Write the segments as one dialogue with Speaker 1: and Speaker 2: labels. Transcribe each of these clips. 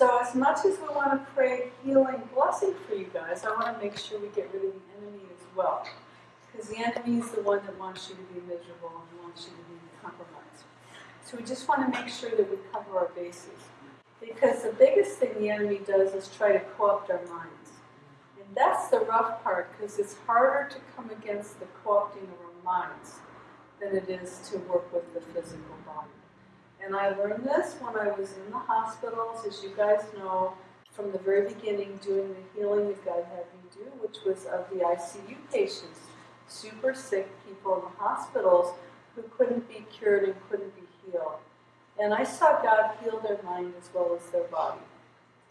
Speaker 1: So as much as we want to pray healing blessing for you guys, I want to make sure we get rid of the enemy as well. Because the enemy is the one that wants you to be miserable and wants you to be compromised. So we just want to make sure that we cover our bases. Because the biggest thing the enemy does is try to co-opt our minds. And that's the rough part, because it's harder to come against the co-opting of our minds than it is to work with the physical body. And I learned this when I was in the hospitals, as you guys know, from the very beginning, doing the healing that God had me do, which was of the ICU patients, super sick people in the hospitals who couldn't be cured and couldn't be healed. And I saw God heal their mind as well as their body.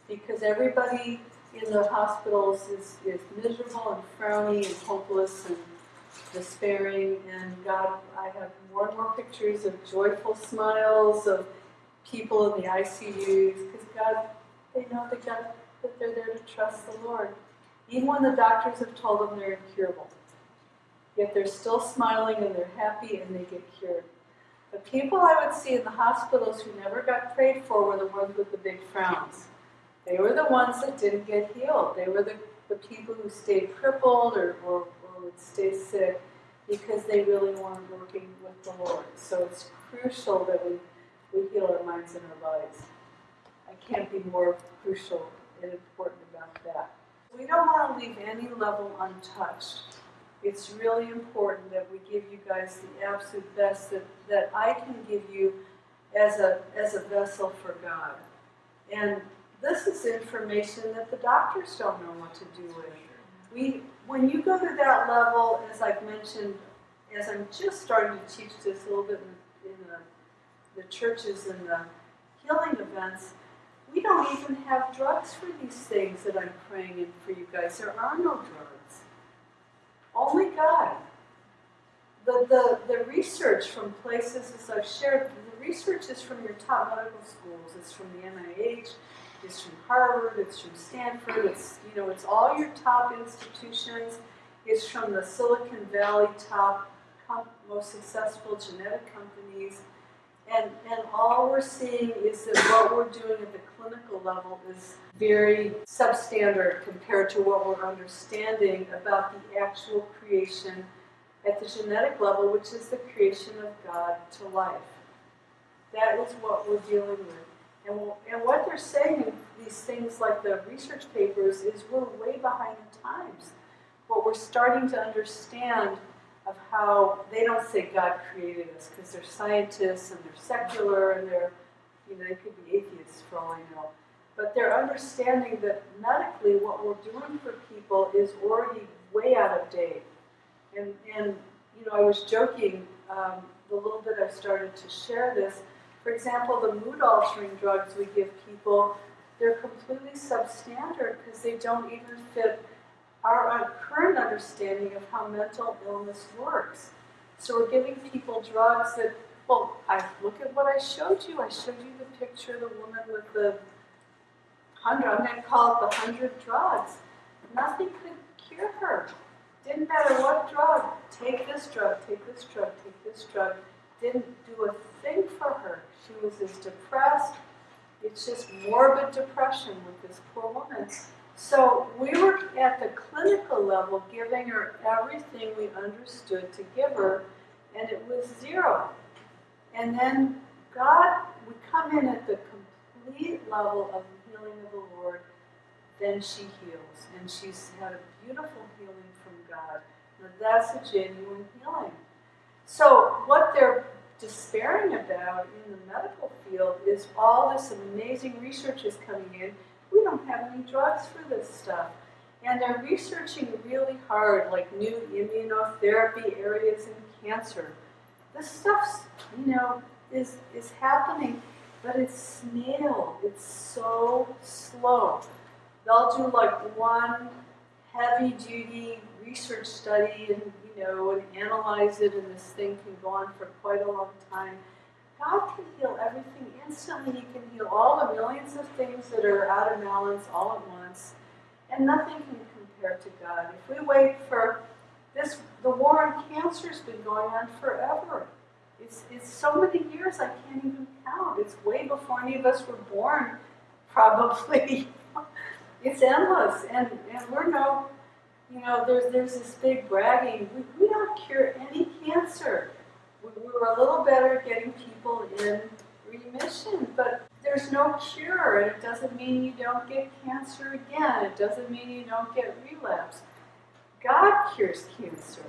Speaker 1: Because everybody in the hospitals is, is miserable and frowny and hopeless and despairing, and God, I have more and more pictures of joyful smiles of people in the ICUs, because God, they know that God, that they're there to trust the Lord. Even when the doctors have told them they're incurable. Yet they're still smiling and they're happy and they get cured. The people I would see in the hospitals who never got prayed for were the ones with the big frowns. They were the ones that didn't get healed. They were the, the people who stayed crippled or, or would stay sick because they really weren't working with the Lord. So it's crucial that we, we heal our minds and our bodies. I can't be more crucial and important about that. We don't want to leave any level untouched. It's really important that we give you guys the absolute best that, that I can give you as a, as a vessel for God. And this is information that the doctors don't know what to do with. We, when you go to that level, as I've mentioned, as I'm just starting to teach this a little bit in, in the, the churches and the healing events, we don't even have drugs for these things that I'm praying in for you guys. There are no drugs. Only God. The, the, the research from places, as I've shared, the research is from your top medical schools. It's from the NIH, it's from Harvard, it's from Stanford, it's you know, it's all your top institutions. It's from the Silicon Valley top most successful genetic companies. And, and all we're seeing is that what we're doing at the clinical level is very substandard compared to what we're understanding about the actual creation at the genetic level, which is the creation of God to life. That is what we're dealing with. And, and what they're saying in these things like the research papers is we're way behind the times. What we're starting to understand of how they don't say God created us because they're scientists and they're secular and they're, you know, they could be atheists for all I know. But they're understanding that medically what we're doing for people is already way out of date. And, and you know, I was joking um, the little bit I started to share this for example, the mood altering drugs we give people, they're completely substandard because they don't even fit our uh, current understanding of how mental illness works. So we're giving people drugs that, well, I look at what I showed you. I showed you the picture of the woman with the hundred, I'm going to call it the hundred drugs. Nothing could cure her. Didn't matter what drug. Take this drug, take this drug, take this drug. Didn't do a thing for her. Was as depressed. It's just morbid depression with this poor woman. So we were at the clinical level giving her everything we understood to give her, and it was zero. And then God would come in at the complete level of the healing of the Lord, then she heals. And she's had a beautiful healing from God. Now that's a genuine healing. So what they're despairing about in the medical field is all this amazing research is coming in. We don't have any drugs for this stuff. And they're researching really hard, like new immunotherapy areas in cancer. This stuff, you know, is, is happening, but it's snail. It's so slow. They'll do like one heavy duty research study and know and analyze it, and this thing can go on for quite a long time. God can heal everything instantly. He can heal all the millions of things that are out of balance all at once, and nothing can compare to God. If we wait for this, the war on cancer has been going on forever. It's, it's so many years I can't even count. It's way before any of us were born probably. it's endless, and, and we're no, you know, there's, there's this big bragging. We, we don't cure any cancer. We, we were a little better at getting people in remission, but there's no cure, and it doesn't mean you don't get cancer again. It doesn't mean you don't get relapse. God cures cancer.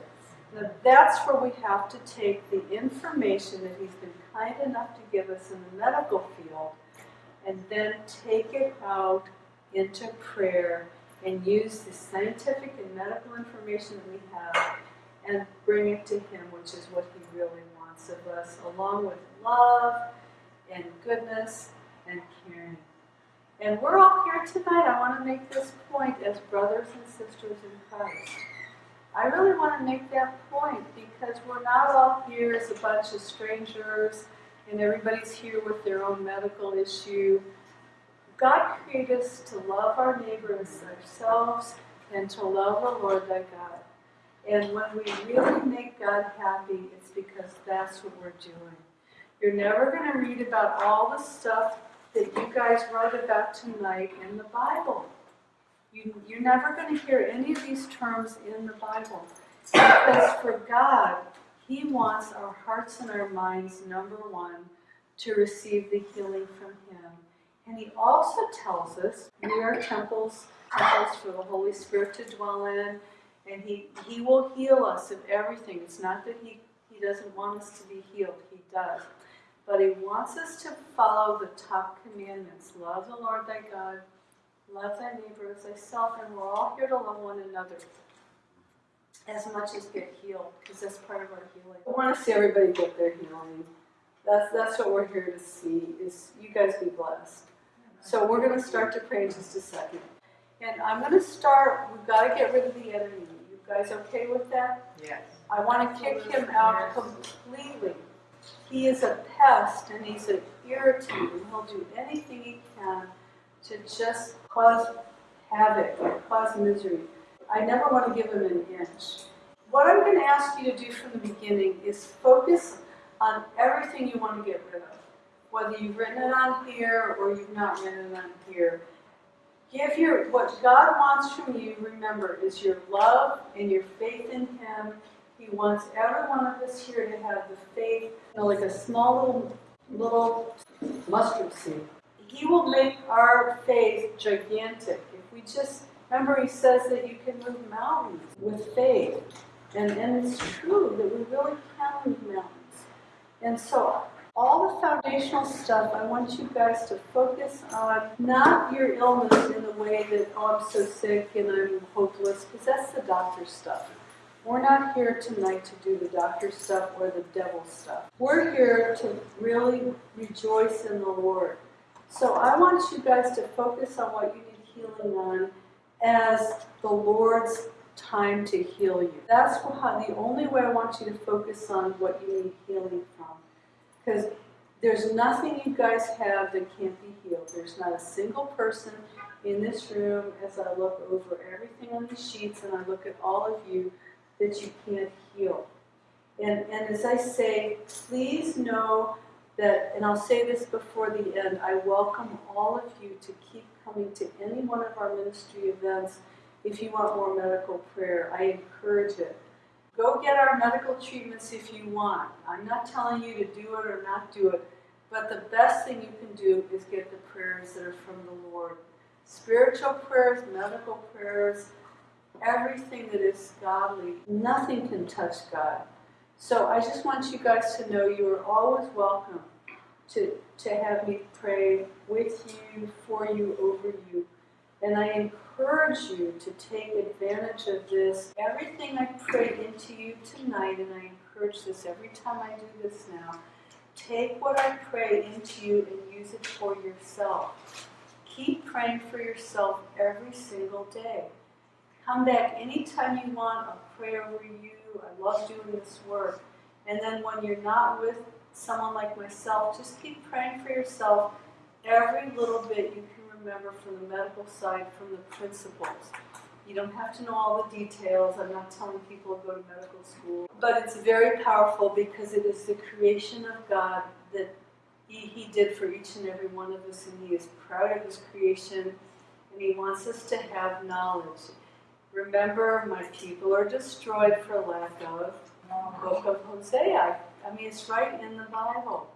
Speaker 1: Now that's where we have to take the information that He's been kind enough to give us in the medical field and then take it out into prayer and use the scientific and medical information that we have and bring it to Him, which is what He really wants of us, along with love and goodness and caring. And we're all here tonight. I want to make this point as brothers and sisters in Christ. I really want to make that point because we're not all here as a bunch of strangers and everybody's here with their own medical issue. God created us to love our neighbors ourselves and to love the Lord thy God. And when we really make God happy, it's because that's what we're doing. You're never going to read about all the stuff that you guys write about tonight in the Bible. You, you're never going to hear any of these terms in the Bible. Because for God, He wants our hearts and our minds, number one, to receive the healing from Him. And He also tells us we are temples, temples for the Holy Spirit to dwell in, and He, he will heal us of everything. It's not that He, he doesn't want us to be healed, He does. But He wants us to follow the top commandments love the Lord thy God Love thy neighbor as thyself, and we're all here to love one another as much as get healed, because that's part of our healing. I want to see everybody get their healing. That's that's what we're here to see. Is you guys be blessed. So we're going to start to pray in just a second, and I'm going to start. We've got to get rid of the enemy. You guys okay with that?
Speaker 2: Yes.
Speaker 1: I want to kick him out completely. He is a pest, and he's an irritant, and he'll do anything he can to just cause havoc, cause misery. I never want to give him an inch. What I'm going to ask you to do from the beginning is focus on everything you want to get rid of. Whether you've written it on here or you've not written it on here. Give your, what God wants from you, remember, is your love and your faith in Him. He wants every one of us here to have the faith, you know, like a small little, little mustard seed. He will make our faith gigantic. If we just remember, He says that you can move mountains with faith, and and it's true that we really can move mountains. And so, all the foundational stuff, I want you guys to focus on not your illness in the way that oh, I'm so sick and I'm hopeless, because that's the doctor stuff. We're not here tonight to do the doctor stuff or the devil stuff. We're here to really rejoice in the Lord. So I want you guys to focus on what you need healing on as the Lord's time to heal you. That's the only way I want you to focus on what you need healing from. Because there's nothing you guys have that can't be healed. There's not a single person in this room as I look over everything on the sheets and I look at all of you that you can't heal. And, and as I say, please know that, and I'll say this before the end, I welcome all of you to keep coming to any one of our ministry events if you want more medical prayer. I encourage it. Go get our medical treatments if you want. I'm not telling you to do it or not do it, but the best thing you can do is get the prayers that are from the Lord. Spiritual prayers, medical prayers, everything that is godly. Nothing can touch God. So I just want you guys to know you are always welcome to, to have me pray with you, for you, over you. And I encourage you to take advantage of this. Everything I prayed into you tonight, and I encourage this every time I do this now, take what I pray into you and use it for yourself. Keep praying for yourself every single day. Come back anytime you want. I'll pray over you. I love doing this work. And then when you're not with someone like myself, just keep praying for yourself every little bit you can remember from the medical side, from the principles. You don't have to know all the details. I'm not telling people to go to medical school. But it's very powerful because it is the creation of God that he, he did for each and every one of us, and He is proud of His creation, and He wants us to have knowledge. Remember, my people are destroyed for lack of book of Hosea. I mean, it's right in the Bible.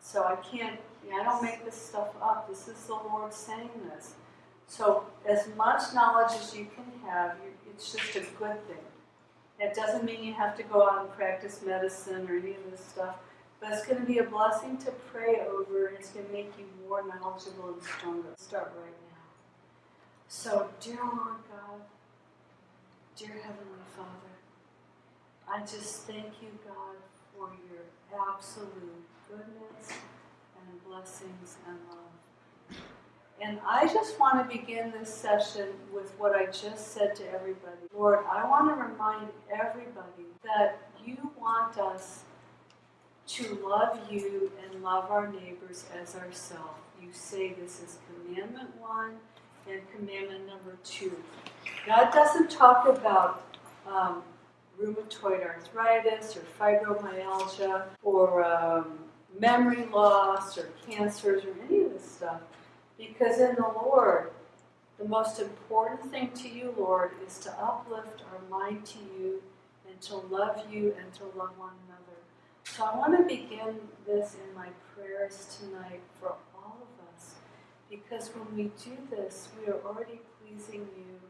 Speaker 1: So I can't, I don't make this stuff up. This is the Lord saying this. So as much knowledge as you can have, it's just a good thing. It doesn't mean you have to go out and practice medicine or any of this stuff, but it's going to be a blessing to pray over, and it's going to make you more knowledgeable and stronger. Start right now. So, dear Lord God, dear Heavenly Father, I just thank you, God, for your absolute goodness and blessings and love. And I just want to begin this session with what I just said to everybody. Lord, I want to remind everybody that you want us to love you and love our neighbors as ourselves. You say this is commandment one and commandment number two. God doesn't talk about um, rheumatoid arthritis or fibromyalgia or um, memory loss or cancers or any of this stuff. Because in the Lord, the most important thing to you, Lord, is to uplift our mind to you and to love you and to love one another. So I want to begin this in my prayers tonight for all of us. Because when we do this, we are already pleasing you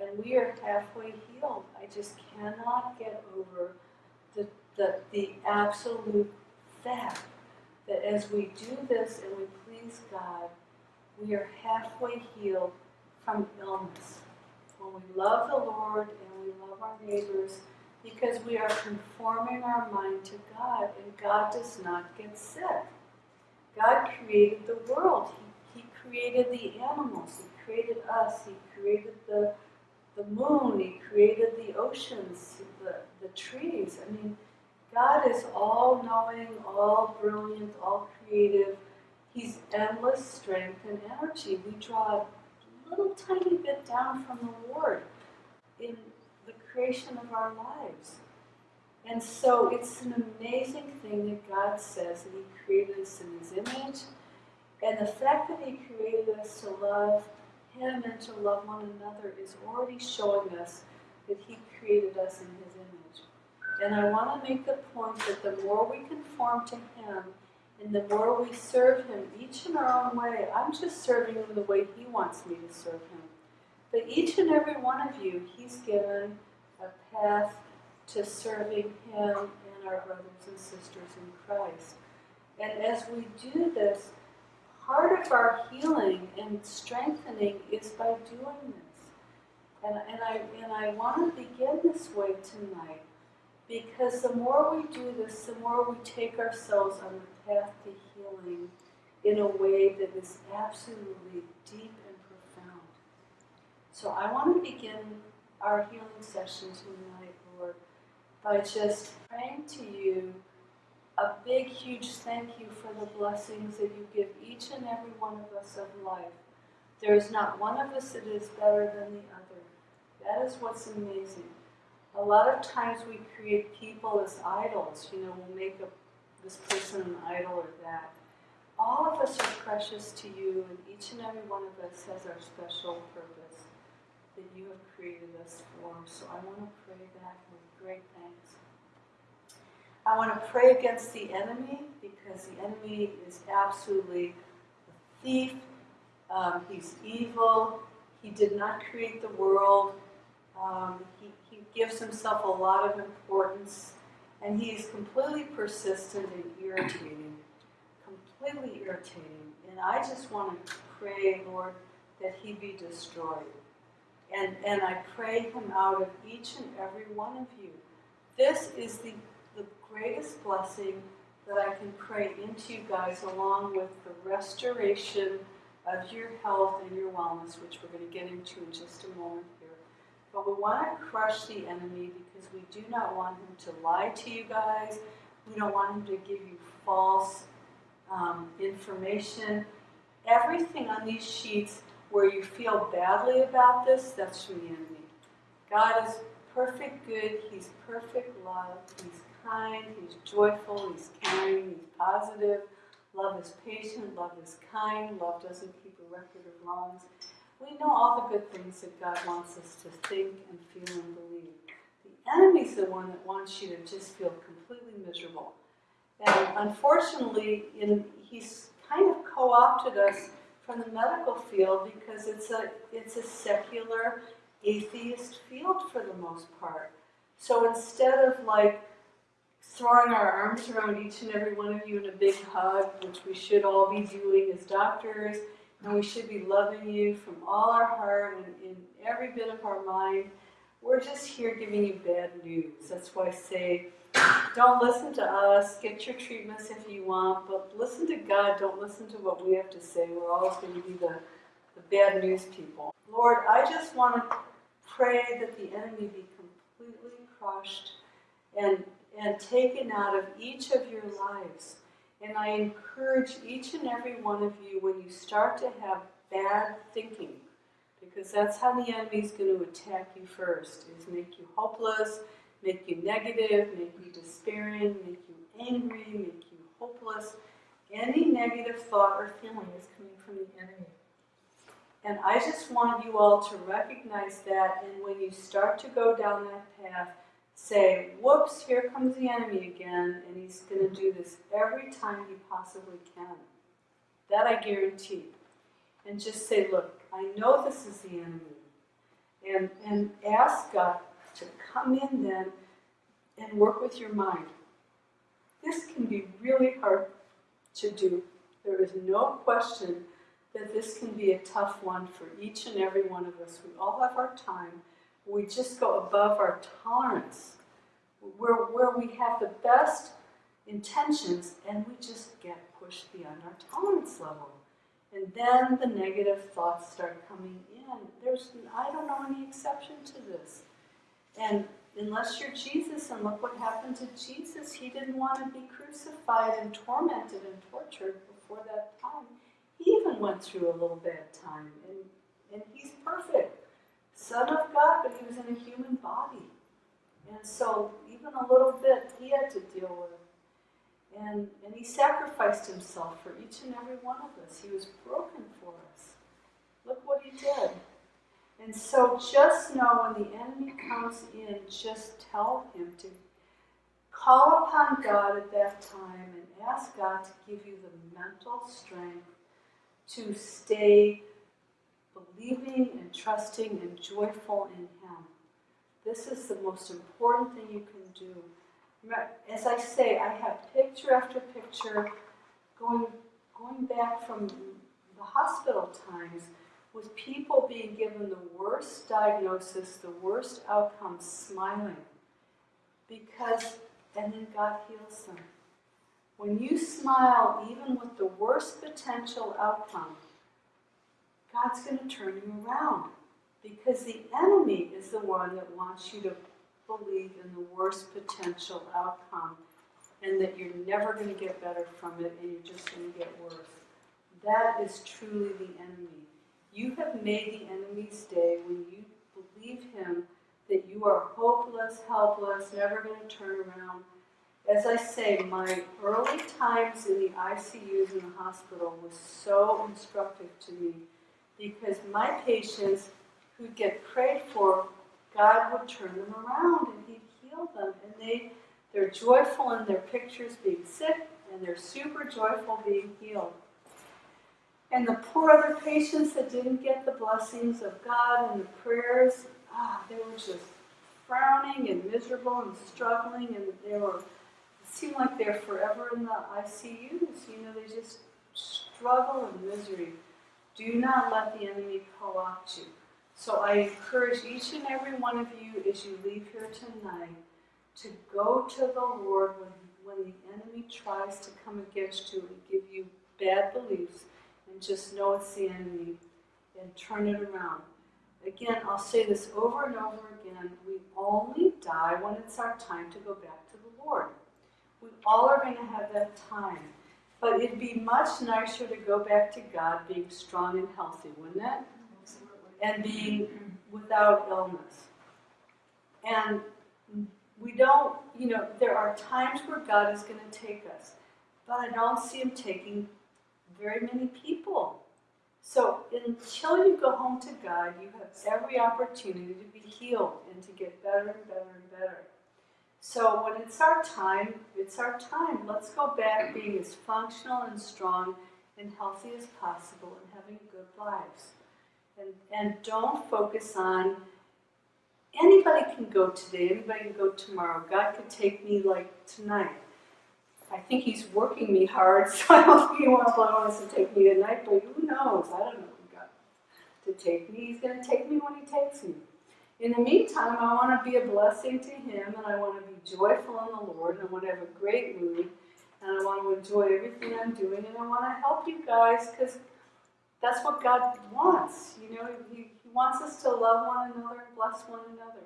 Speaker 1: and we are halfway healed. I just cannot get over the, the, the absolute fact as we do this and we please God, we are halfway healed from illness. When we love the Lord and we love our neighbors, because we are conforming our mind to God, and God does not get sick. God created the world. He, he created the animals. He created us. He created the the moon, He created the oceans, the, the trees. I mean, God is all knowing, all brilliant, all creative. He's endless strength and energy. We draw a little tiny bit down from the Lord in the creation of our lives. And so it's an amazing thing that God says that He created us in His image. And the fact that He created us to love him and to love one another is already showing us that He created us in His. And I want to make the point that the more we conform to Him and the more we serve Him, each in our own way, I'm just serving Him the way He wants me to serve Him. But each and every one of you, He's given a path to serving Him and our brothers and sisters in Christ. And as we do this, part of our healing and strengthening is by doing this. And, and I, and I want to begin this way tonight because the more we do this, the more we take ourselves on the path to healing in a way that is absolutely deep and profound. So I want to begin our healing session tonight, Lord, by just praying to you a big, huge thank you for the blessings that you give each and every one of us of life. There is not one of us that is better than the other. That is what's amazing. A lot of times we create people as idols. You know, we'll make a, this person an idol or that. All of us are precious to you, and each and every one of us has our special purpose that you have created us for. So I want to pray that with great thanks. I want to pray against the enemy because the enemy is absolutely a thief. Um, he's evil. He did not create the world. Um, he, he gives himself a lot of importance. And he is completely persistent and irritating. Completely irritating. And I just want to pray, Lord, that he be destroyed. And, and I pray him out of each and every one of you. This is the the greatest blessing that I can pray into you guys, along with the restoration of your health and your wellness, which we're going to get into in just a moment. But we want to crush the enemy because we do not want him to lie to you guys. We don't want him to give you false um, information. Everything on these sheets where you feel badly about this, that's from the enemy. God is perfect good. He's perfect love. He's kind, he's joyful, he's caring, he's positive. Love is patient, love is kind, love doesn't keep a record of wrongs. We know all the good things that God wants us to think and feel and believe. The enemy's the one that wants you to just feel completely miserable. And unfortunately, in, he's kind of co-opted us from the medical field because it's a it's a secular atheist field for the most part. So instead of like throwing our arms around each and every one of you in a big hug, which we should all be doing as doctors, and we should be loving you from all our heart and in every bit of our mind, we're just here giving you bad news. That's why I say, don't listen to us, get your treatments if you want, but listen to God, don't listen to what we have to say. We're always going to be the, the bad news people. Lord, I just want to pray that the enemy be completely crushed and, and taken out of each of your lives. And I encourage each and every one of you when you start to have bad thinking, because that's how the enemy is going to attack you first, is make you hopeless, make you negative, make you despairing, make you angry, make you hopeless. Any negative thought or feeling is coming from the enemy. And I just want you all to recognize that, and when you start to go down that path, say, whoops, here comes the enemy again, and he's going to do this every time he possibly can. That I guarantee. And just say, look, I know this is the enemy. And, and ask God to come in then and work with your mind. This can be really hard to do. There is no question that this can be a tough one for each and every one of us. We all have our time. We just go above our tolerance, where, where we have the best intentions and we just get pushed beyond our tolerance level. And then the negative thoughts start coming in. There's, I don't know any exception to this. And unless you're Jesus, and look what happened to Jesus, he didn't want to be crucified and tormented and tortured before that time. He even went through a little bad time, and, and he's perfect. Son of God, but he was in a human body. And so, even a little bit, he had to deal with. And, and he sacrificed himself for each and every one of us. He was broken for us. Look what he did. And so just know when the enemy comes in, just tell him to call upon God at that time and ask God to give you the mental strength to stay believing and trusting and joyful in Him. This is the most important thing you can do. As I say, I have picture after picture going, going back from the hospital times with people being given the worst diagnosis, the worst outcome, smiling. Because, and then God heals them. When you smile, even with the worst potential outcome, God's going to turn you around. Because the enemy is the one that wants you to believe in the worst potential outcome and that you're never going to get better from it and you're just going to get worse. That is truly the enemy. You have made the enemy's day when you believe him that you are hopeless, helpless, never going to turn around. As I say, my early times in the ICUs in the hospital was so instructive to me because my patients who'd get prayed for, God would turn them around and He'd heal them. And they, they're joyful in their pictures being sick and they're super joyful being healed. And the poor other patients that didn't get the blessings of God and the prayers, ah, they were just frowning and miserable and struggling, and they were, it seemed like they're forever in the ICUs. You know, they just struggle and misery. Do not let the enemy co-opt you. So I encourage each and every one of you as you leave here tonight to go to the Lord when, when the enemy tries to come against you and give you bad beliefs and just know it's the enemy and turn it around. Again, I'll say this over and over again. We only die when it's our time to go back to the Lord. We all are going to have that time. But it'd be much nicer to go back to God being strong and healthy, wouldn't it? And being without illness. And we don't, you know, there are times where God is going to take us. but I don't see him taking very many people. So until you go home to God, you have every opportunity to be healed and to get better and better and better. So when it's our time, it's our time. Let's go back being as functional and strong and healthy as possible and having good lives. And, and don't focus on anybody can go today, anybody can go tomorrow. God could take me like tonight. I think He's working me hard, so I don't think He wants, to take me tonight, but who knows? I don't know who God to take me. He's going to take me when He takes me. In the meantime, I want to be a blessing to Him, and I want to be joyful in the Lord, and I want to have a great mood, and I want to enjoy everything I'm doing, and I want to help you guys because that's what God wants. You know, He, he wants us to love one another and bless one another.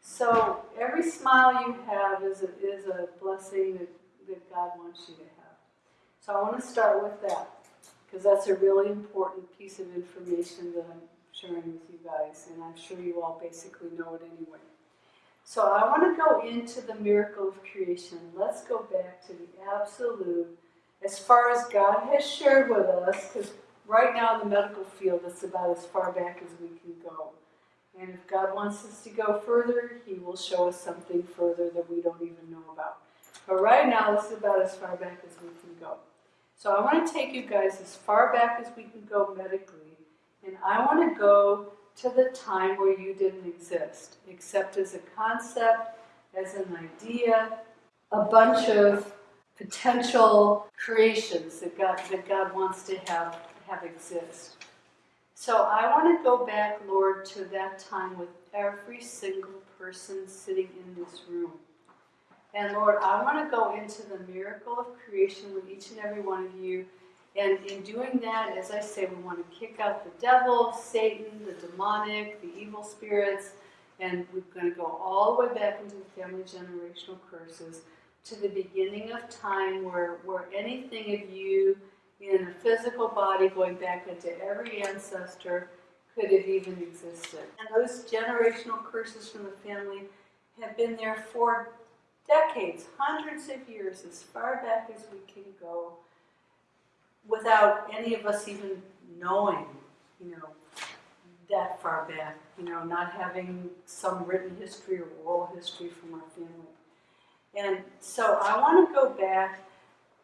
Speaker 1: So every smile you have is a, is a blessing that, that God wants you to have. So I want to start with that because that's a really important piece of information that I'm sharing with you guys, and I'm sure you all basically know it anyway. So I want to go into the miracle of creation. Let's go back to the absolute, as far as God has shared with us, because right now in the medical field, it's about as far back as we can go. And if God wants us to go further, He will show us something further that we don't even know about. But right now, this is about as far back as we can go. So I want to take you guys as far back as we can go medically, and I want to go to the time where you didn't exist, except as a concept, as an idea, a bunch of potential creations that God, that God wants to have have exist. So I want to go back, Lord, to that time with every single person sitting in this room. And Lord, I want to go into the miracle of creation with each and every one of you. And in doing that, as I say, we want to kick out the devil, Satan, the demonic, the evil spirits, and we're going to go all the way back into the family generational curses to the beginning of time where, where anything of you in a physical body going back into every ancestor could have even existed. And those generational curses from the family have been there for decades, hundreds of years, as far back as we can go, without any of us even knowing, you know, that far back, you know, not having some written history or oral history from our family. And so I want to go back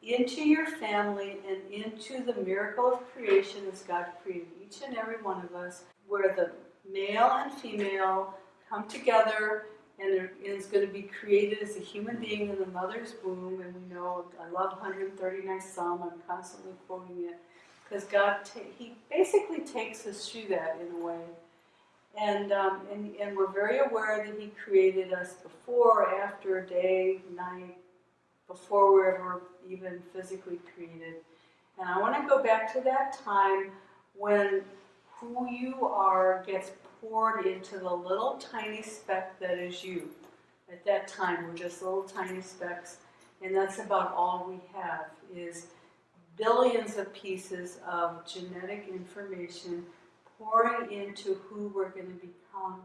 Speaker 1: into your family and into the miracle of creation as God created each and every one of us, where the male and female come together and is going to be created as a human being in the mother's womb. And we know, I love 139 Psalm, I'm constantly quoting it, because God, He basically takes us through that in a way. And, um, and, and we're very aware that He created us before, after, day, night, before we were even physically created. And I want to go back to that time when who you are gets poured into the little tiny speck that is you. At that time, we're just little tiny specks, and that's about all we have is billions of pieces of genetic information pouring into who we're going to become.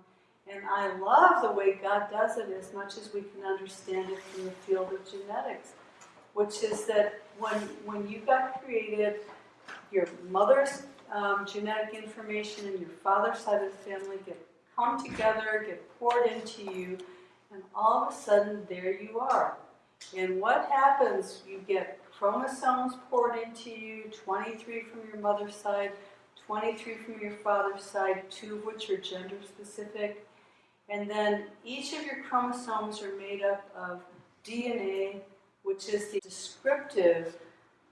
Speaker 1: And I love the way God does it as much as we can understand it from the field of genetics, which is that when, when you got created, your mother's um, genetic information and your father's side of the family get come together, get poured into you, and all of a sudden there you are. And what happens? You get chromosomes poured into you, 23 from your mother's side, 23 from your father's side, two of which are gender specific. And then each of your chromosomes are made up of DNA, which is the descriptive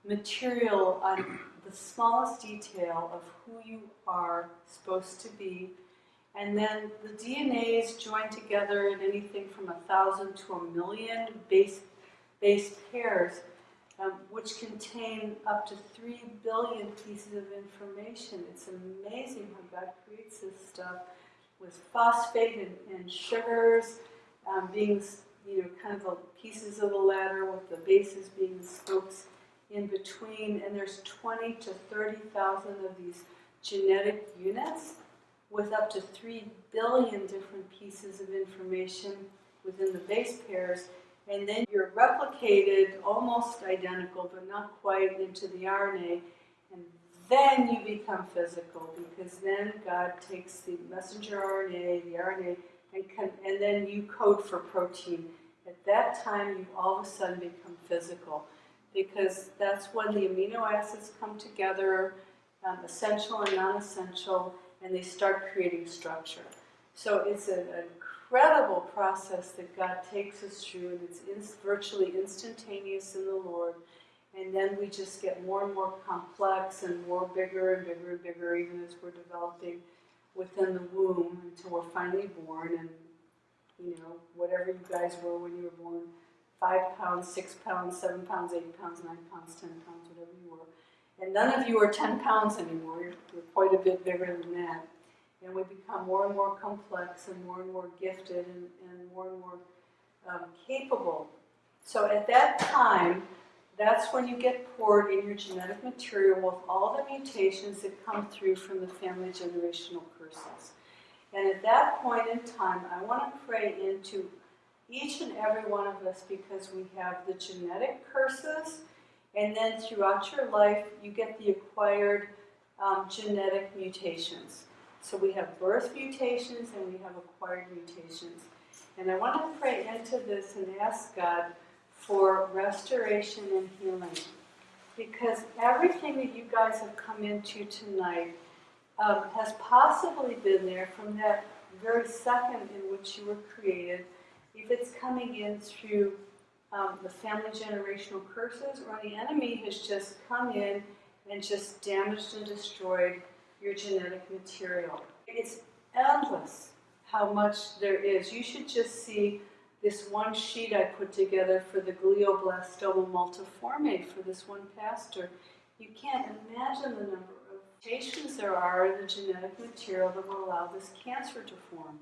Speaker 1: material on the smallest detail of who you are supposed to be. And then the DNA is joined together in anything from a thousand to a million base, base pairs, um, which contain up to three billion pieces of information. It's amazing how God creates this stuff with phosphate and, and sugars um, being, you know, kind of pieces of the ladder with the bases being the spokes in between, and there's 20 to 30,000 of these genetic units with up to 3 billion different pieces of information within the base pairs, and then you're replicated almost identical, but not quite into the RNA, and then you become physical because then God takes the messenger RNA, the RNA, and, can, and then you code for protein. At that time, you all of a sudden become physical because that's when the amino acids come together, um, essential and non essential, and they start creating structure. So it's an incredible process that God takes us through, and it's in, virtually instantaneous in the Lord. And then we just get more and more complex and more bigger and bigger and bigger, even as we're developing within the womb until we're finally born. And, you know, whatever you guys were when you were born five pounds, six pounds, seven pounds, eight pounds, nine pounds, ten pounds, whatever you were. And none of you are 10 pounds anymore. You're, you're quite a bit bigger than that. And we become more and more complex and more and more gifted and, and more and more um, capable. So at that time, that's when you get poured in your genetic material with all the mutations that come through from the family generational curses. And at that point in time, I want to pray into each and every one of us because we have the genetic curses, and then throughout your life, you get the acquired um, genetic mutations. So we have birth mutations and we have acquired mutations. And I want to pray into this and ask God for restoration and healing. Because everything that you guys have come into tonight um, has possibly been there from that very second in which you were created. If it's coming in through um, the family generational curses, or the enemy has just come in and just damaged and destroyed your genetic material. It's endless how much there is. You should just see this one sheet I put together for the glioblastoma multiforme for this one pastor. You can't imagine the number of mutations there are in the genetic material that will allow this cancer to form.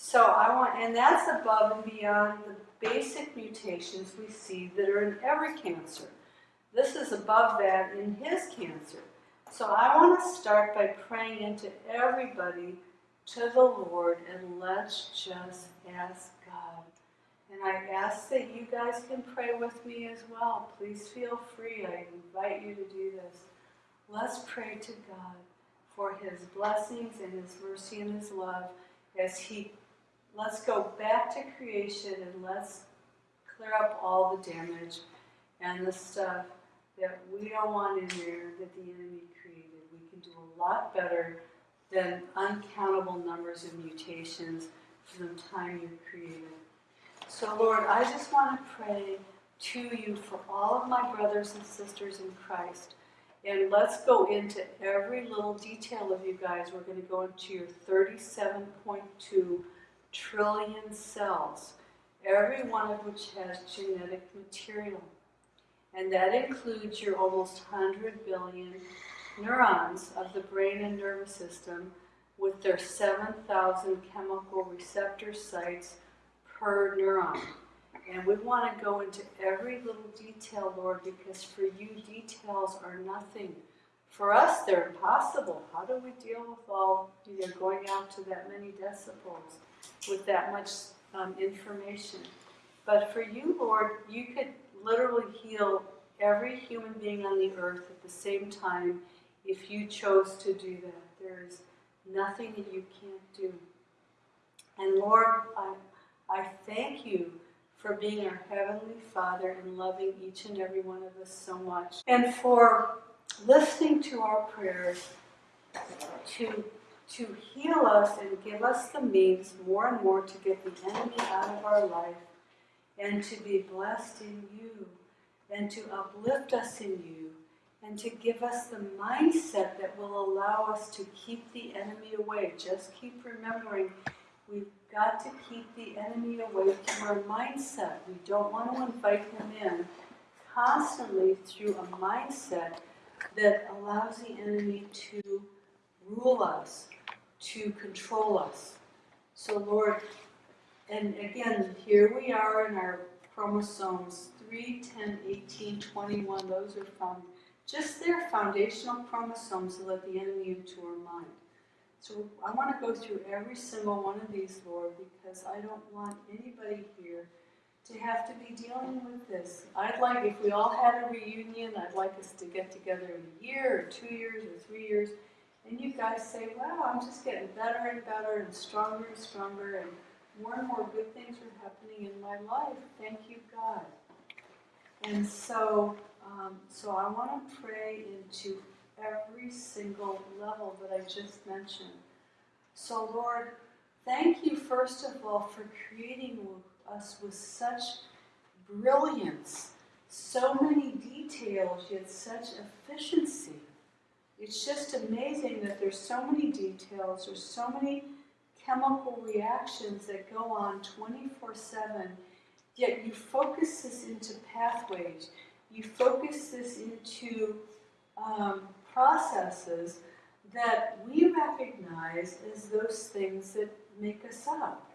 Speaker 1: So I want, and that's above and beyond the basic mutations we see that are in every cancer. This is above that in his cancer. So I want to start by praying into everybody to the Lord and let's just ask God. And I ask that you guys can pray with me as well. Please feel free. I invite you to do this. Let's pray to God for his blessings and his mercy and his love as he let's go back to creation and let's clear up all the damage and the stuff that we don't want in there that the enemy created. We can do a lot better than uncountable numbers of mutations from the time you created. So, Lord, I just want to pray to you for all of my brothers and sisters in Christ. And let's go into every little detail of you guys. We're going to go into your 37.2 trillion cells, every one of which has genetic material. And that includes your almost 100 billion neurons of the brain and nervous system with their 7,000 chemical receptor sites per neuron. And we want to go into every little detail, Lord, because for you, details are nothing. For us, they're impossible. How do we deal with all, you know, going out to that many decibels with that much um, information? But for you, Lord, you could literally heal every human being on the earth at the same time if you chose to do that. There's nothing that you can't do. And Lord, I, I thank you for being our Heavenly Father and loving each and every one of us so much. And for listening to our prayers to, to heal us and give us the means more and more to get the enemy out of our life and to be blessed in you and to uplift us in you and to give us the mindset that will allow us to keep the enemy away. Just keep remembering we've got to keep the enemy away from our mindset. We don't want to invite him in constantly through a mindset that allows the enemy to rule us, to control us. So, Lord, and again, here we are in our chromosomes 3, 10, 18, 21. Those are found just their foundational chromosomes to let the enemy into our mind. So I want to go through every single one of these, Lord, because I don't want anybody here to have to be dealing with this. I'd like, if we all had a reunion, I'd like us to get together in a year or two years or three years, and you guys say, wow, I'm just getting better and better and stronger and stronger, and more and more good things are happening in my life. Thank you, God. And so, um, so I want to pray into every single level that I just mentioned. So, Lord, thank you, first of all, for creating us with such brilliance, so many details, yet such efficiency. It's just amazing that there's so many details, there's so many chemical reactions that go on 24 7, yet you focus this into pathways, you focus this into um, processes that we recognize as those things that make us up.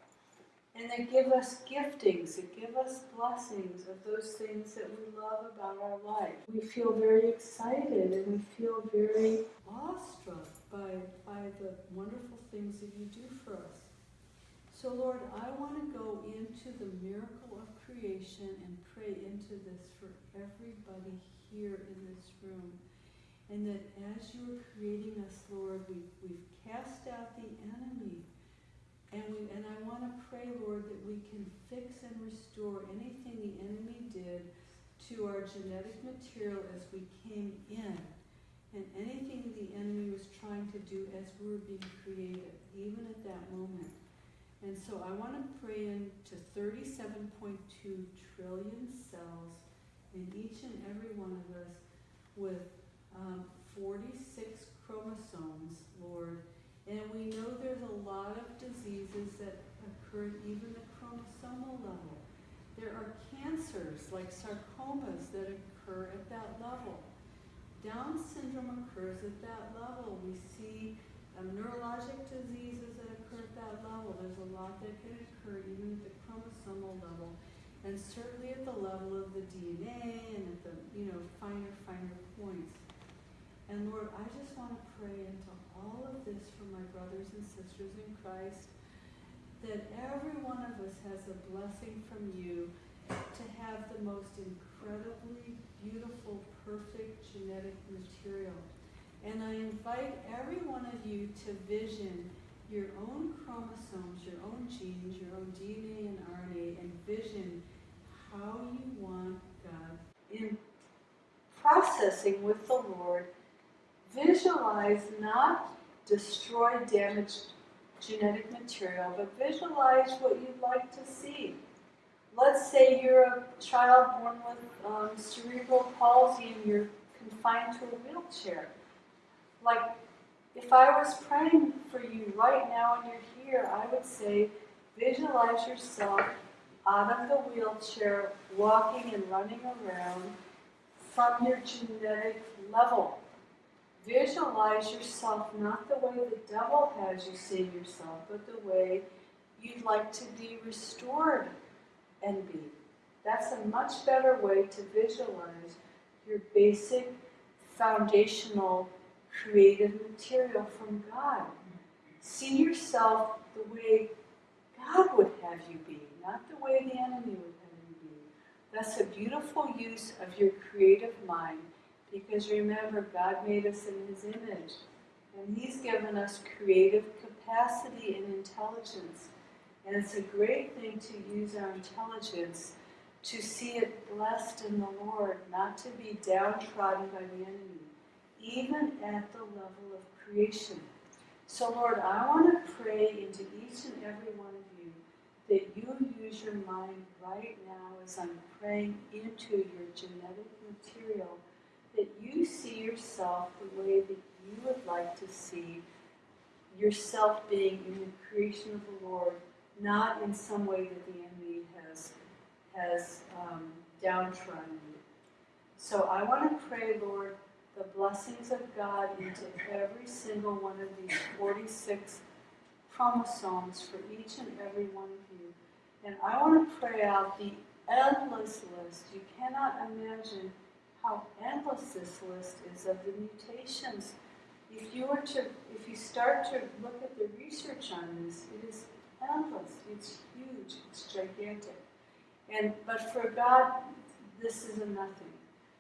Speaker 1: And that give us giftings, that give us blessings of those things that we love about our life. We feel very excited and we feel very awestruck by, by the wonderful things that you do for us. So, Lord, I want to go into the miracle of creation and pray into this for everybody here in this room. And that as you are creating us, Lord, we, we've cast out the enemy. And, we, and I want to pray, Lord, that we can fix and restore anything the enemy did to our genetic material as we came in. And anything the enemy was trying to do as we were being created, even at that moment. And so I want to pray into 37.2 trillion cells in each and every one of us with um, 46 chromosomes, Lord. And we know there's a lot of diseases that occur at even the chromosomal level. There are cancers like sarcomas that occur at that level. Down syndrome occurs at that level. We see um, neurologic diseases that occur at that level. There's a lot that can occur even at the chromosomal level. And certainly at the level of the DNA and at the, you know, finer, finer points. And Lord, I just want to pray into all of this for my brothers and sisters in Christ, that every one of us has a blessing from you to have the most incredibly beautiful, perfect genetic material. And I invite every one of you to vision your own chromosomes, your own genes, your own DNA and RNA, and vision how you want God in processing with the Lord visualize not destroy damaged genetic material, but visualize what you'd like to see. Let's say you're a child born with um, cerebral palsy and you're confined to a wheelchair. Like, if I was praying for you right now and you're here, I would say, visualize yourself out of the wheelchair, walking and running around from your genetic level. Visualize yourself not the way the devil has you see yourself, but the way you'd like to be restored and be. That's a much better way to visualize your basic foundational creative material from God. See yourself the way God would have you be, not the way the enemy would have you be. That's a beautiful use of your creative mind because remember, God made us in His image. And He's given us creative capacity and intelligence. And it's a great thing to use our intelligence to see it blessed in the Lord, not to be downtrodden by the enemy, even at the level of creation. So, Lord, I want to pray into each and every one of you that you use your mind right now as I'm praying into your genetic material that you see yourself the way that you would like to see yourself being in the creation of the Lord, not in some way that the enemy has has um, downtrodden you. So I want to pray, Lord, the blessings of God into every single one of these 46 chromosomes for each and every one of you. And I want to pray out the endless list. You cannot imagine how endless this list is of the mutations. If you were to, if you start to look at the research on this, it is endless. It's huge. It's gigantic. And but for God, this is a nothing.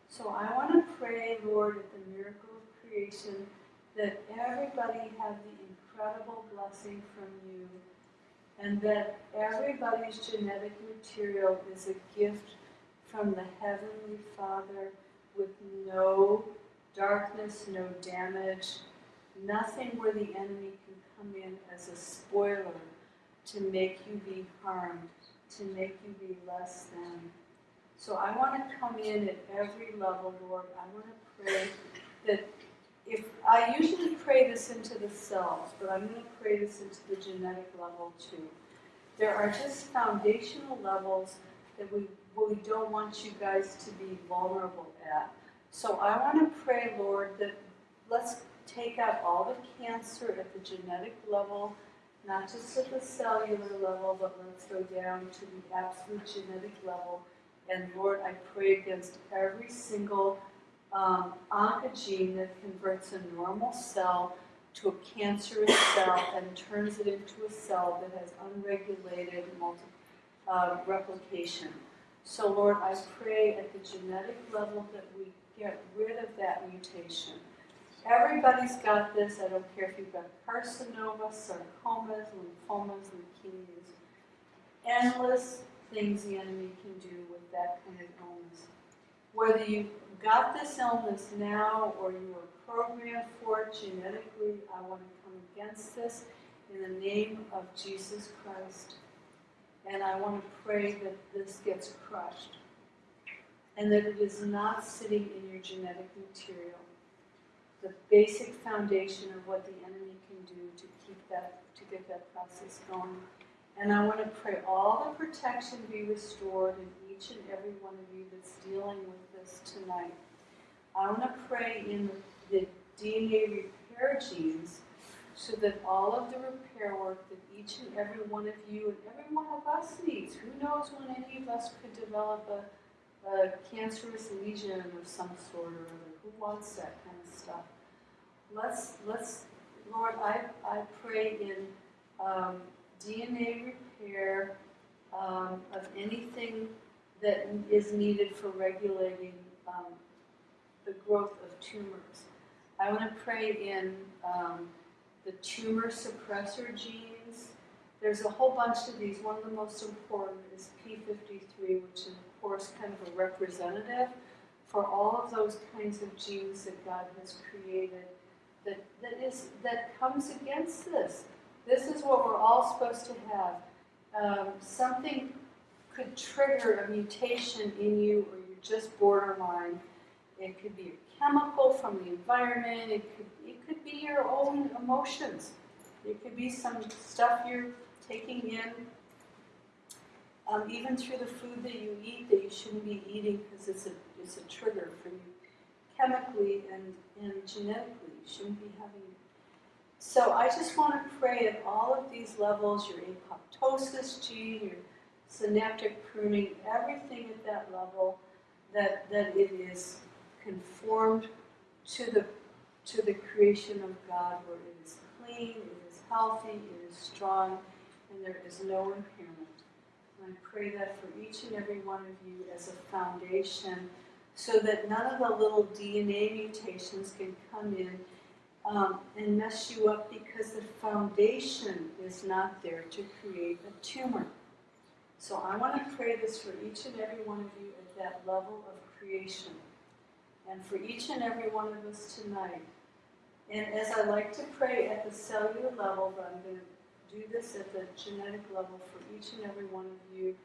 Speaker 1: So I want to pray, Lord, at the miracle of creation, that everybody have the incredible blessing from you, and that everybody's genetic material is a gift from the Heavenly Father with no darkness, no damage, nothing where the enemy can come in as a spoiler to make you be harmed, to make you be less than. So I want to come in at every level, Lord. I want to pray that if I usually pray this into the cells, but I'm going to pray this into the genetic level too. There are just foundational levels that we, we don't want you guys to be vulnerable at. So I want to pray, Lord, that let's take out all the cancer at the genetic level, not just at the cellular level, but let's go down to the absolute genetic level. And Lord, I pray against every single um, oncogene that converts a normal cell to a cancerous cell and turns it into a cell that has unregulated multi, uh, replication. So, Lord, I pray at the genetic level that we get rid of that mutation. Everybody's got this. I don't care if you've got carcinoma, sarcomas, lymphomas, leukemias. Endless things the enemy can do with that kind of illness. Whether you got this illness now or you were programmed for it genetically, I want to come against this in the name of Jesus Christ. And I want to pray that this gets crushed and that it is not sitting in your genetic material. The basic foundation of what the enemy can do to keep that, to get that process going. And I want to pray all the protection be restored in each and every one of you that's dealing with this tonight. I want to pray in the, the DNA repair genes so that all of the repair work that each and every one of you and every one of us needs. Who knows when any of us could develop a, a cancerous lesion of some sort or other? Who wants that kind of stuff? Let's let's Lord, I I pray in um, DNA repair um, of anything that is needed for regulating um, the growth of tumors. I want to pray in um, the tumor suppressor genes. There's a whole bunch of these. One of the most important is P53, which is, of course, kind of a representative for all of those kinds of genes that God has created that, that, is, that comes against this. This is what we're all supposed to have. Um, something could trigger a mutation in you, or you're just borderline. It could be a chemical from the environment. It could it could be your own emotions. It could be some stuff you're taking in, um, even through the food that you eat that you shouldn't be eating because it's a it's a trigger for you chemically and, and genetically. You shouldn't be having it. So I just want to pray at all of these levels, your apoptosis gene, your synaptic pruning, everything at that level, that, that it is conformed to the to the creation of God where it is clean, it is healthy, it is strong, and there is no impairment. And I pray that for each and every one of you as a foundation so that none of the little DNA mutations can come in um, and mess you up because the foundation is not there to create a tumor. So I want to pray this for each and every one of you at that level of creation. And for each and every one of us tonight, and as I like to pray at the cellular level, but I'm going to do this at the genetic level for each and every one of you,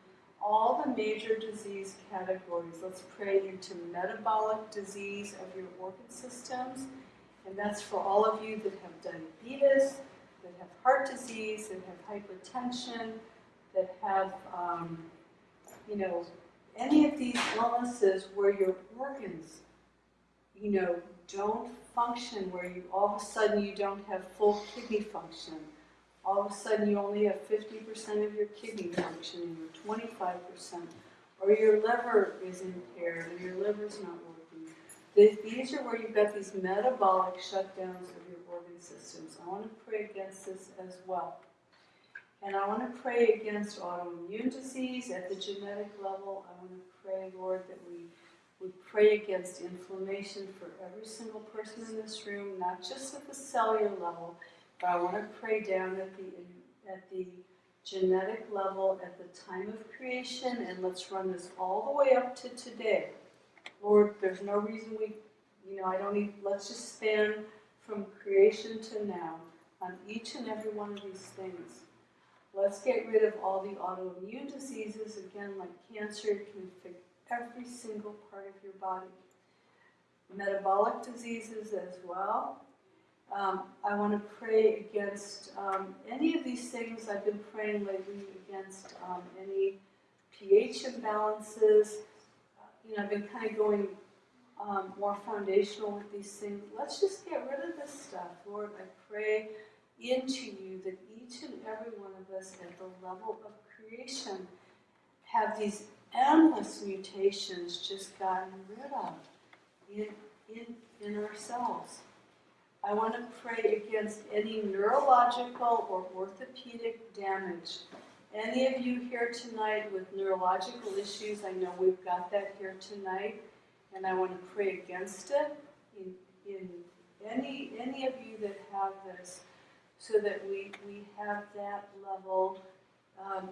Speaker 1: all the major disease categories. Let's pray into metabolic disease of your organ systems. And that's for all of you that have diabetes, that have heart disease, that have hypertension, that have, um, you know, any of these illnesses where your organs, you know, don't function where you all of a sudden you don't have full kidney function. All of a sudden you only have 50% of your kidney functioning or 25%, or your liver is impaired and your liver's not working. These are where you've got these metabolic shutdowns of your organ systems. I want to pray against this as well. And I want to pray against autoimmune disease at the genetic level. I want to pray, Lord, that we we pray against inflammation for every single person in this room, not just at the cellular level, but I want to pray down at the at the genetic level at the time of creation, and let's run this all the way up to today. Lord, there's no reason we, you know, I don't need. Let's just span from creation to now on each and every one of these things. Let's get rid of all the autoimmune diseases, again, like cancer every single part of your body. Metabolic diseases as well. Um, I want to pray against um, any of these things I've been praying lately against um, any pH imbalances. You know, I've been kind of going um, more foundational with these things. Let's just get rid of this stuff, Lord. I pray into you that each and every one of us at the level of creation have these endless mutations just gotten rid of in, in, in ourselves. I want to pray against any neurological or orthopedic damage. Any of you here tonight with neurological issues, I know we've got that here tonight, and I want to pray against it in, in any, any of you that have this so that we, we have that level um,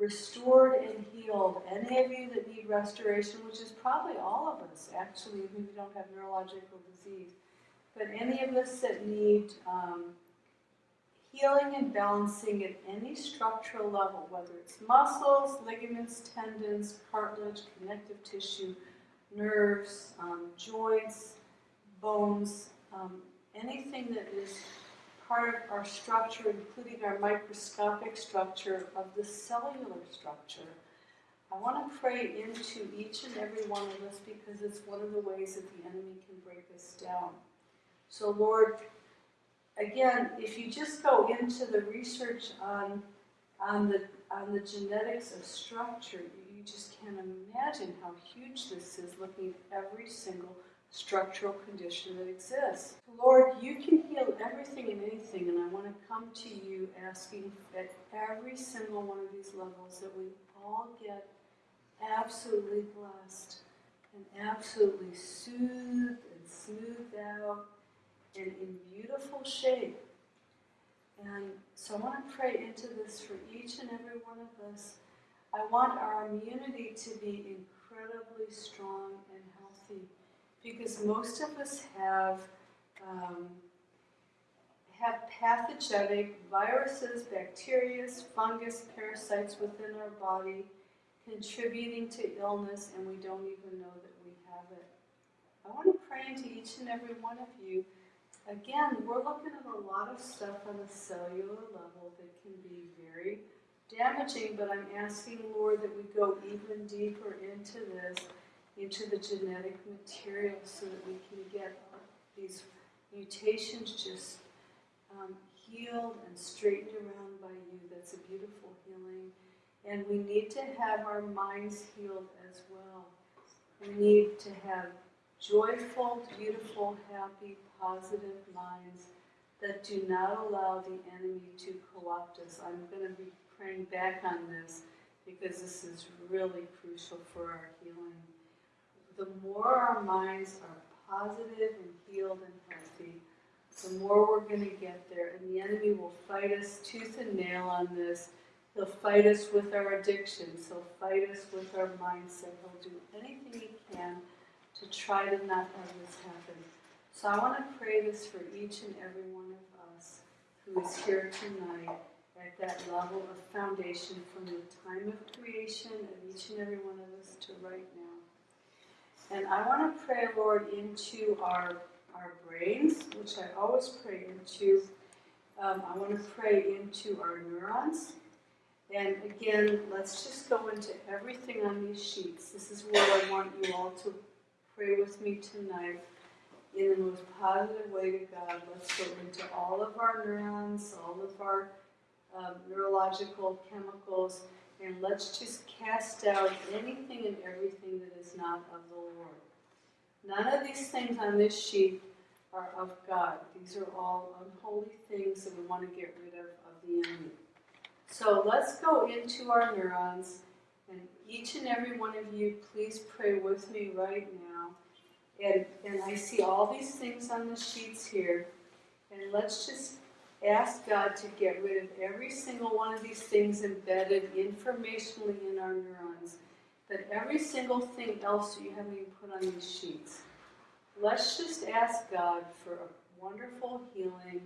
Speaker 1: restored and healed. Any of you that need restoration, which is probably all of us actually, who don't have neurological disease, but any of us that need um, healing and balancing at any structural level, whether it's muscles, ligaments, tendons, cartilage, connective tissue, nerves, um, joints, bones, um, anything that is part of our structure, including our microscopic structure of the cellular structure. I want to pray into each and every one of us because it's one of the ways that the enemy can break us down. So, Lord, again, if you just go into the research on, on, the, on the genetics of structure, you just can't imagine how huge this is looking at every single structural condition that exists. Lord, you can heal everything and anything, and I want to come to you asking at every single one of these levels that we all get absolutely blessed and absolutely soothed and smoothed out and in beautiful shape. And so I want to pray into this for each and every one of us. I want our immunity to be incredibly strong and healthy because most of us have um, have pathogenic viruses, bacteria, fungus, parasites within our body contributing to illness and we don't even know that we have it. I want to pray into each and every one of you. Again, we're looking at a lot of stuff on a cellular level that can be very damaging, but I'm asking, Lord, that we go even deeper into this into the genetic material so that we can get these mutations just um, healed and straightened around by you. That's a beautiful healing. And we need to have our minds healed as well. We need to have joyful, beautiful, happy, positive minds that do not allow the enemy to co-opt us. I'm going to be praying back on this because this is really crucial for our healing the more our minds are positive and healed and healthy, the more we're going to get there. And the enemy will fight us tooth and nail on this. He'll fight us with our addictions. He'll fight us with our mindset. He'll do anything he can to try to not have this happen. So I want to pray this for each and every one of us who is here tonight at that level of foundation from the time of creation of each and every one of us to right now. And I want to pray, Lord, into our, our brains, which I always pray into. Um, I want to pray into our neurons. And again, let's just go into everything on these sheets. This is what I want you all to pray with me tonight in the most positive way to God. Let's go into all of our neurons, all of our um, neurological chemicals, and let's just cast out anything and everything that is not of the Lord. None of these things on this sheet are of God. These are all unholy things that we want to get rid of of the enemy. So let's go into our neurons, and each and every one of you, please pray with me right now. And, and I see all these things on the sheets here, and let's just ask God to get rid of every single one of these things embedded informationally in our neurons, that every single thing else that you haven't even put on these sheets. Let's just ask God for a wonderful healing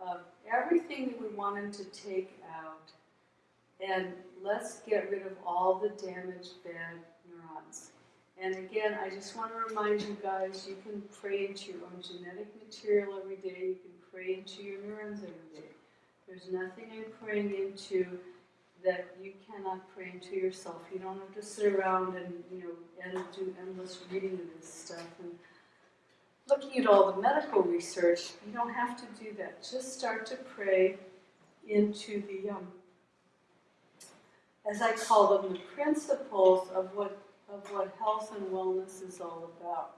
Speaker 1: of everything that we want Him to take out. And let's get rid of all the damaged bad neurons. And again, I just want to remind you guys, you can pray into your own genetic material every day. You can pray into your neurons every day. There's nothing I'm praying into that you cannot pray into yourself. You don't have to sit around and you know do endless reading of this stuff and looking at all the medical research. You don't have to do that. Just start to pray into the um, as I call them, the principles of what of what health and wellness is all about.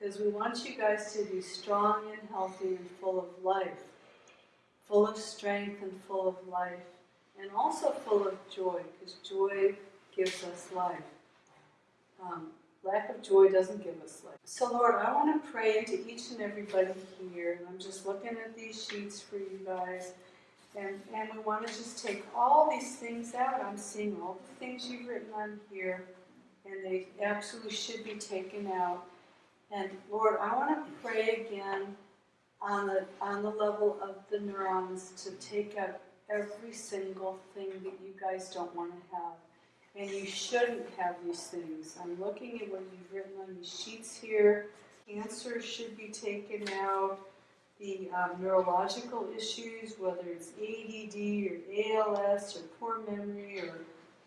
Speaker 1: Because we want you guys to be strong and healthy and full of life, full of strength and full of life, and also full of joy, because joy gives us life. Um, lack of joy doesn't give us life. So, Lord, I want to pray into each and everybody here, and I'm just looking at these sheets for you guys. And, and we want to just take all these things out. I'm seeing all the things you've written on here, and they absolutely should be taken out. And Lord, I want to pray again on the, on the level of the neurons to take out every single thing that you guys don't want to have. And you shouldn't have these things. I'm looking at what you've written on these sheets here. Cancer should be taken out the um, neurological issues, whether it's ADD or ALS or poor memory or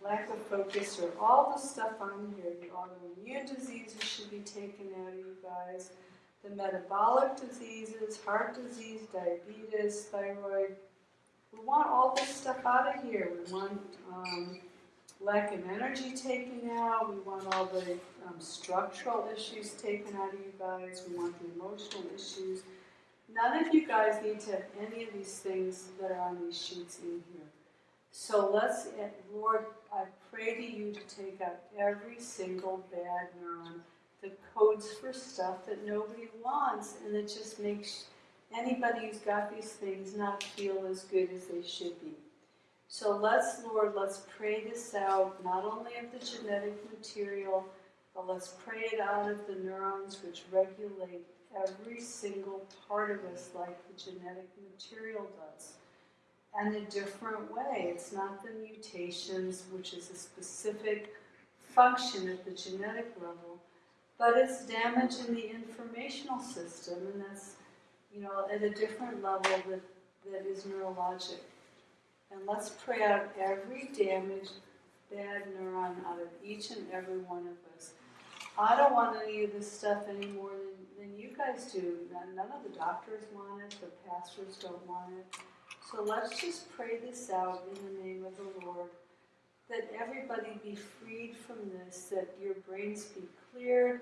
Speaker 1: lack of focus or all the stuff on here. The autoimmune diseases should be taken out of you guys. The metabolic diseases, heart disease, diabetes, thyroid. We want all this stuff out of here. We want um, lack of energy taken out. We want all the um, structural issues taken out of you guys. We want the emotional issues. None of you guys need to have any of these things that are on these sheets in here. So let's, eh, Lord, I pray to you to take out every single bad neuron that codes for stuff that nobody wants and that just makes anybody who's got these things not feel as good as they should be. So let's, Lord, let's pray this out, not only of the genetic material, but let's pray it out of the neurons which regulate every single part of us like the genetic material does. And a different way. It's not the mutations, which is a specific function at the genetic level, but it's damage in the informational system, and that's, you know, at a different level that, that is neurologic. And let's pray out every damaged bad neuron out of each and every one of us. I don't want any of this stuff any more than than you guys do. None of the doctors want it, the pastors don't want it. So let's just pray this out in the name of the Lord. That everybody be freed from this, that your brains be cleared,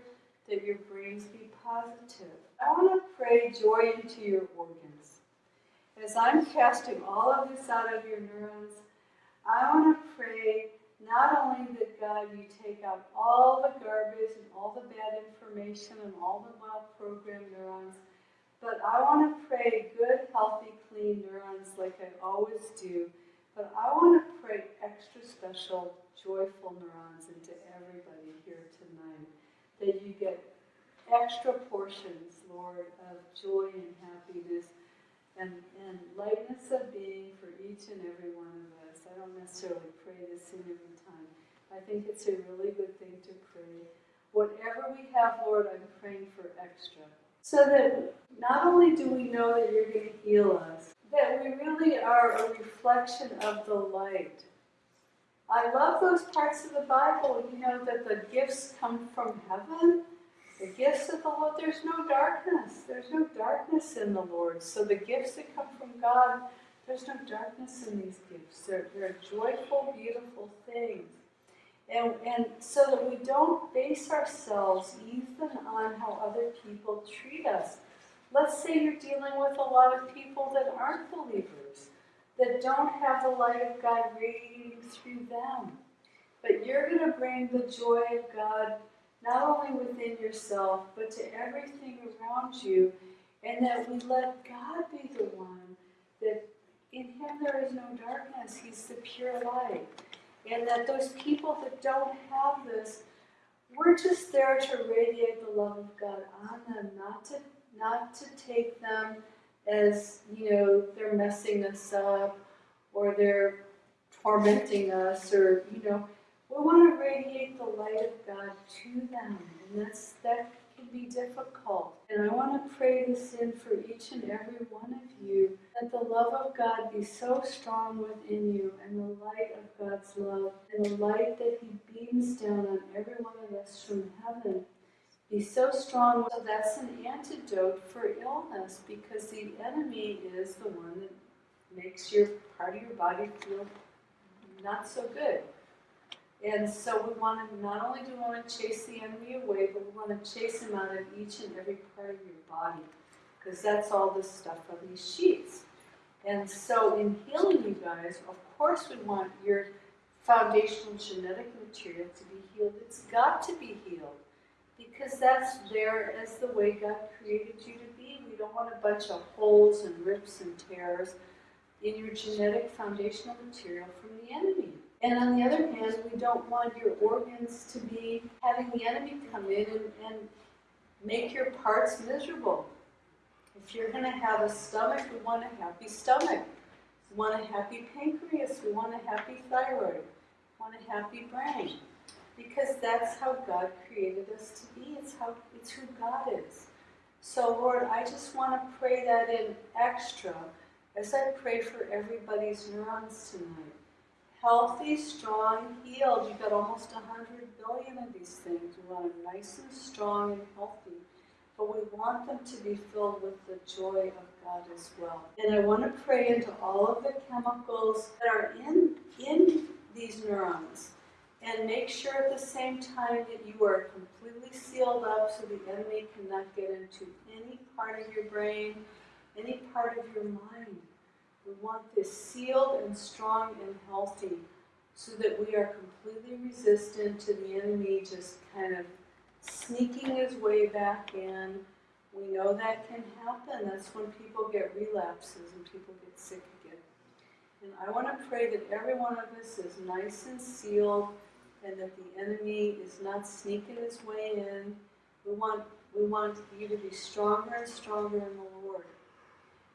Speaker 1: that your brains be positive. I want to pray joy into your organs. As I'm casting all of this out of your neurons, I want to pray not only that God, you take out all the garbage and all the bad information and all the well-programmed neurons, but I want to pray good, healthy, clean neurons like I always do. But I want to pray extra special, joyful neurons into everybody here tonight. That you get extra portions, Lord, of joy and happiness and, and lightness of being for each and every one of us. I don't necessarily pray this in every time. I think it's a really good thing to pray. Whatever we have, Lord, I'm praying for extra. So that not only do we know that you're going to heal us, that we really are a reflection of the light. I love those parts of the Bible, you know, that the gifts come from heaven the gifts of the Lord, there's no darkness. There's no darkness in the Lord. So the gifts that come from God, there's no darkness in these gifts. They're, they're joyful, beautiful things. And, and so that we don't base ourselves even on how other people treat us. Let's say you're dealing with a lot of people that aren't believers, that don't have the light of God radiating through them. But you're going to bring the joy of God not only within yourself, but to everything around you, and that we let God be the one that in Him there is no darkness, He's the pure light. And that those people that don't have this, we're just there to radiate the love of God on them, not to not to take them as, you know, they're messing us up or they're tormenting us or, you know, we want to radiate the light of God to them. And that's that be difficult. And I want to pray this in for each and every one of you that the love of God be so strong within you and the light of God's love and the light that He beams down on every one of us from heaven be so strong. So that's an antidote for illness because the enemy is the one that makes your part of your body feel not so good. And so we want to not only do we want to chase the enemy away, but we want to chase him out of each and every part of your body because that's all the stuff on these sheets. And so in healing you guys, of course we want your foundational genetic material to be healed. It's got to be healed because that's there as the way God created you to be. We don't want a bunch of holes and rips and tears in your genetic foundational material from the enemy. And on the other hand, we don't want your organs to be having the enemy come in and, and make your parts miserable. If you're going to have a stomach, we want a happy stomach. We want a happy pancreas. We want a happy thyroid. We want a happy brain. Because that's how God created us to be. It's how it's who God is. So Lord, I just want to pray that in extra as I pray for everybody's neurons tonight. Healthy, strong, healed. You've got almost 100 billion of these things. We want them nice and strong and healthy. But we want them to be filled with the joy of God as well. And I want to pray into all of the chemicals that are in, in these neurons and make sure at the same time that you are completely sealed up so the enemy cannot get into any part of your brain, any part of your mind. We want this sealed and strong and healthy so that we are completely resistant to the enemy just kind of sneaking his way back in. We know that can happen. That's when people get relapses and people get sick again. And I want to pray that every one of us is nice and sealed and that the enemy is not sneaking his way in. We want, we want you to be stronger and stronger in the Lord.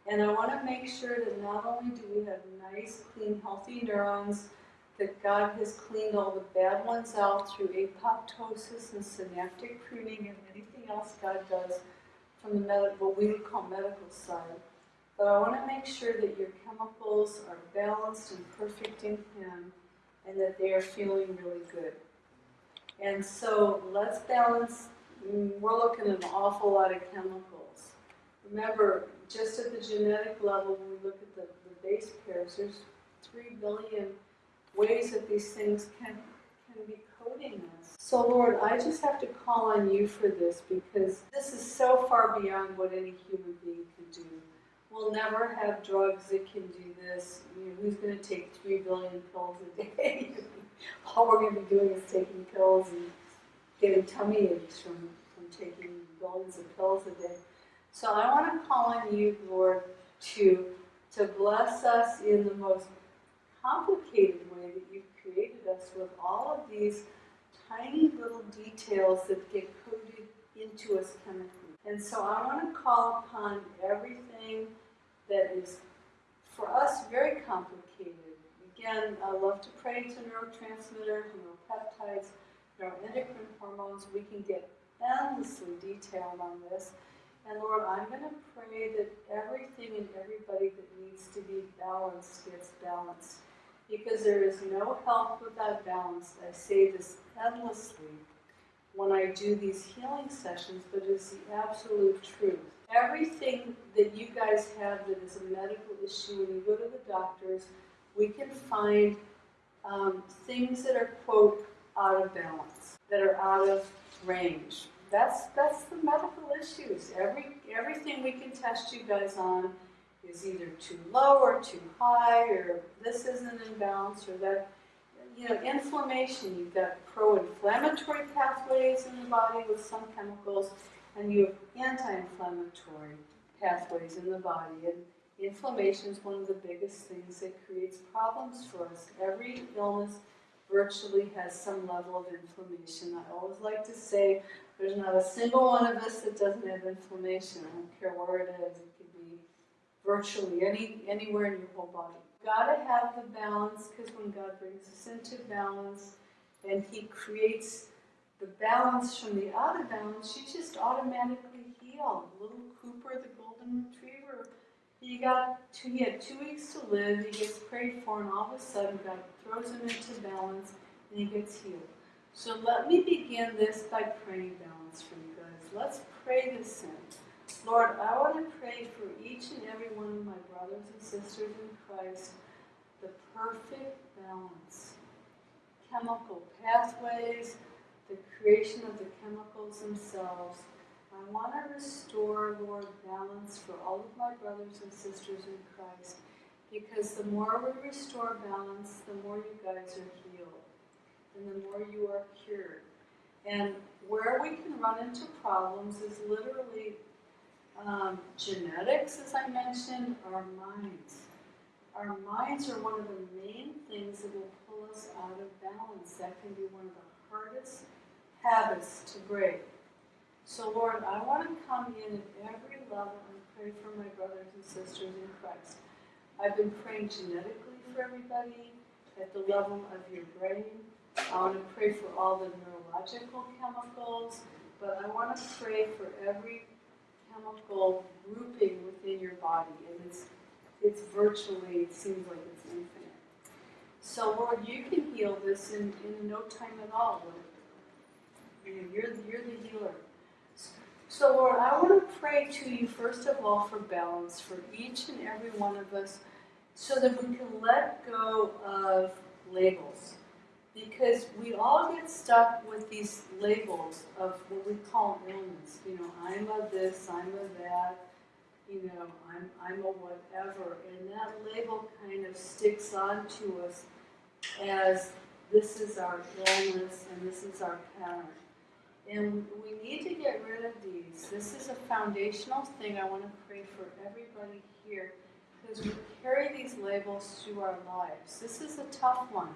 Speaker 1: And I want to make sure that not only do we have nice, clean, healthy neurons, that God has cleaned all the bad ones out through apoptosis and synaptic pruning and anything else God does from the medical, what we would call medical side. But I want to make sure that your chemicals are balanced and perfect in Him and that they are feeling really good. And so let's balance, mm, we're looking at an awful lot of chemicals. Remember, just at the genetic level, when we look at the, the base pairs, there's three billion ways that these things can, can be coding us. So Lord, I just have to call on you for this because this is so far beyond what any human being can do. We'll never have drugs that can do this. Who's going to take three billion pills a day? All we're going to be doing is taking pills and getting tummy aches from, from taking billions of pills a day. So I want to call on you, Lord, to, to bless us in the most complicated way that you've created us with all of these tiny little details that get coded into us chemically. And so I want to call upon everything that is, for us, very complicated. Again, I love to pray to neurotransmitters, neuropeptides, neuroendocrine hormones. We can get endlessly detailed on this. And Lord, I'm going to pray that everything and everybody that needs to be balanced gets balanced. Because there is no health without balance. I say this endlessly when I do these healing sessions, but it's the absolute truth. Everything that you guys have that is a medical issue, when you go to the doctors, we can find um, things that are, quote, out of balance, that are out of range. That's, that's the medical issues. Every, everything we can test you guys on is either too low or too high, or this isn't in balance, or that. You know, inflammation, you've got pro inflammatory pathways in the body with some chemicals, and you have anti inflammatory pathways in the body. And inflammation is one of the biggest things that creates problems for us. Every illness virtually has some level of inflammation. I always like to say there's not a single one of us that doesn't have inflammation. I don't care where it is. It could be virtually any anywhere in your whole body. You've Got to have the balance because when God brings us into balance and He creates the balance from the out of balance, you just automatically heal. Little Cooper, the golden retriever, he got two, he had two weeks to live. He gets prayed for, and all of a sudden God throws him into balance, and he gets healed. So let me begin this by praying balance for you guys. Let's pray this in. Lord, I want to pray for each and every one of my brothers and sisters in Christ the perfect balance. Chemical pathways, the creation of the chemicals themselves. I want to restore, Lord, balance for all of my brothers and sisters in Christ. Because the more we restore balance, the more you guys are healed. And the more you are cured. And where we can run into problems is literally um, genetics, as I mentioned, our minds. Our minds are one of the main things that will pull us out of balance. That can be one of the hardest habits to break. So, Lord, I want to come in at every level and pray for my brothers and sisters in Christ. I've been praying genetically for everybody at the level of your brain. I want to pray for all the neurological chemicals, but I want to pray for every chemical grouping within your body, and it's it's virtually it seems like it's infinite. So Lord, you can heal this in, in no time at all. Lord. You know, you're you're the healer. So Lord, I want to pray to you first of all for balance for each and every one of us, so that we can let go of labels because we all get stuck with these labels of what we call illness. You know, I'm a this, I'm a that, you know, I'm, I'm a whatever. And that label kind of sticks on to us as this is our illness and this is our pattern. And we need to get rid of these. This is a foundational thing I want to pray for everybody here because we carry these labels through our lives. This is a tough one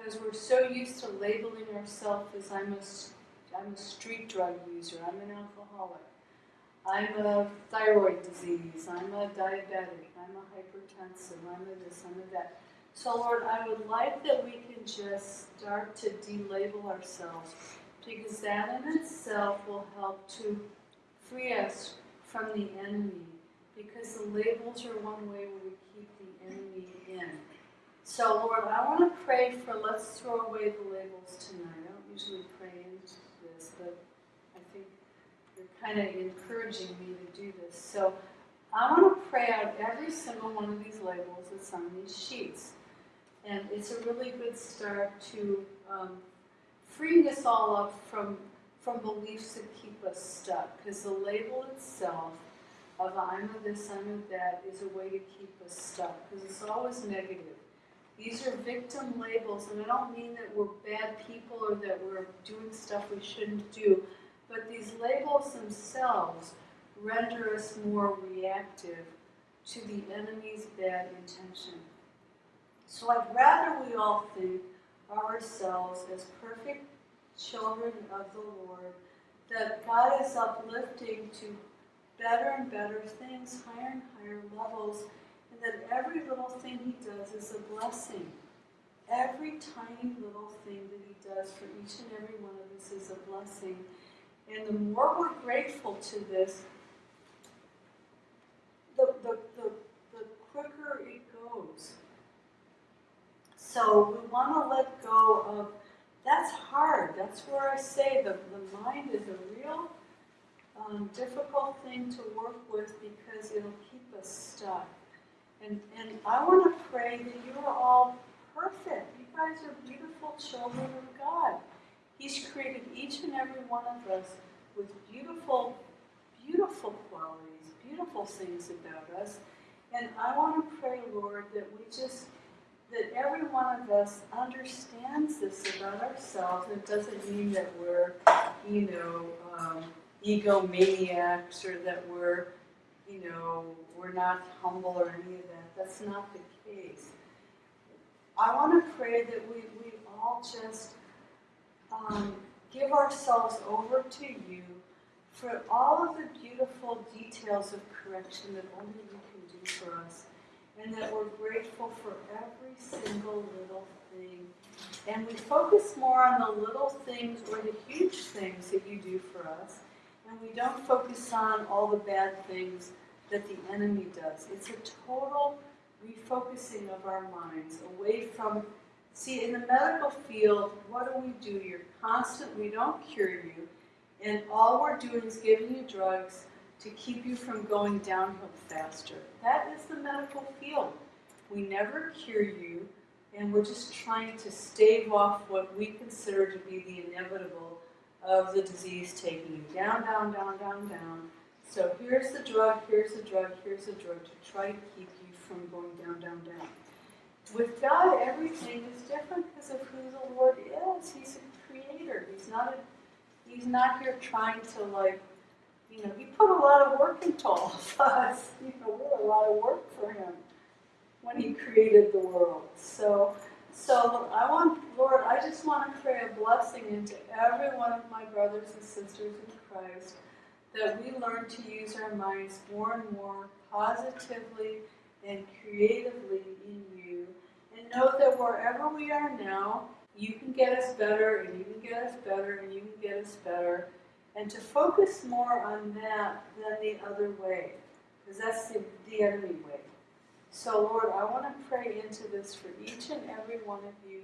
Speaker 1: because we're so used to labeling ourselves as I'm a, I'm a street drug user, I'm an alcoholic, I'm a thyroid disease, I'm a diabetic, I'm a hypertensive, I'm a this, I'm a that. So, Lord, I would like that we can just start to delabel ourselves because that in itself will help to free us from the enemy because the labels are one way we keep the enemy in. So, Lord, I want to pray for let's throw away the labels tonight. I don't usually pray into this, but I think you're kind of encouraging me to do this. So, I want to pray out every single one of these labels that's on these sheets. And it's a really good start to um, freeing us all up from, from beliefs that keep us stuck. Because the label itself of I'm a this, I'm a that is a way to keep us stuck. Because it's always negative. These are victim labels, and I don't mean that we're bad people or that we're doing stuff we shouldn't do, but these labels themselves render us more reactive to the enemy's bad intention. So I'd rather we all think ourselves as perfect children of the Lord, that God is uplifting to better and better things, higher and higher levels, that every little thing He does is a blessing. Every tiny little thing that He does for each and every one of us is a blessing. And the more we're grateful to this, the, the, the, the quicker it goes. So we want to let go of, that's hard. That's where I say the, the mind is a real um, difficult thing to work with because it'll keep us stuck. And, and I want to pray that you are all perfect. You guys are beautiful children of God. He's created each and every one of us with beautiful, beautiful qualities, beautiful things about us. And I want to pray, Lord, that we just, that every one of us understands this about ourselves. It doesn't mean that we're, you know, um, egomaniacs or that we're, you know, we're not humble or any of that. That's not the case. I want to pray that we, we all just um, give ourselves over to you for all of the beautiful details of correction that only you can do for us. And that we're grateful for every single little thing. And we focus more on the little things or the huge things that you do for us. And we don't focus on all the bad things that the enemy does. It's a total refocusing of our minds away from. See, in the medical field, what do we do? You're constant, we don't cure you, and all we're doing is giving you drugs to keep you from going downhill faster. That is the medical field. We never cure you, and we're just trying to stave off what we consider to be the inevitable of the disease taking you down, down, down, down, down. So here's the drug, here's the drug, here's the drug to try to keep you from going down, down, down. With God, everything is different because of who the Lord is. He's a creator. He's not a, He's not here trying to like, you know, He put a lot of work into all of us. You know, we're a lot of work for Him when He created the world. So, so I want, Lord, I just want to pray a blessing into every one of my brothers and sisters in Christ that we learn to use our minds more and more positively and creatively in you. And know that wherever we are now, you can get us better, and you can get us better, and you can get us better. And to focus more on that than the other way, because that's the, the enemy way. So, Lord, I want to pray into this for each and every one of you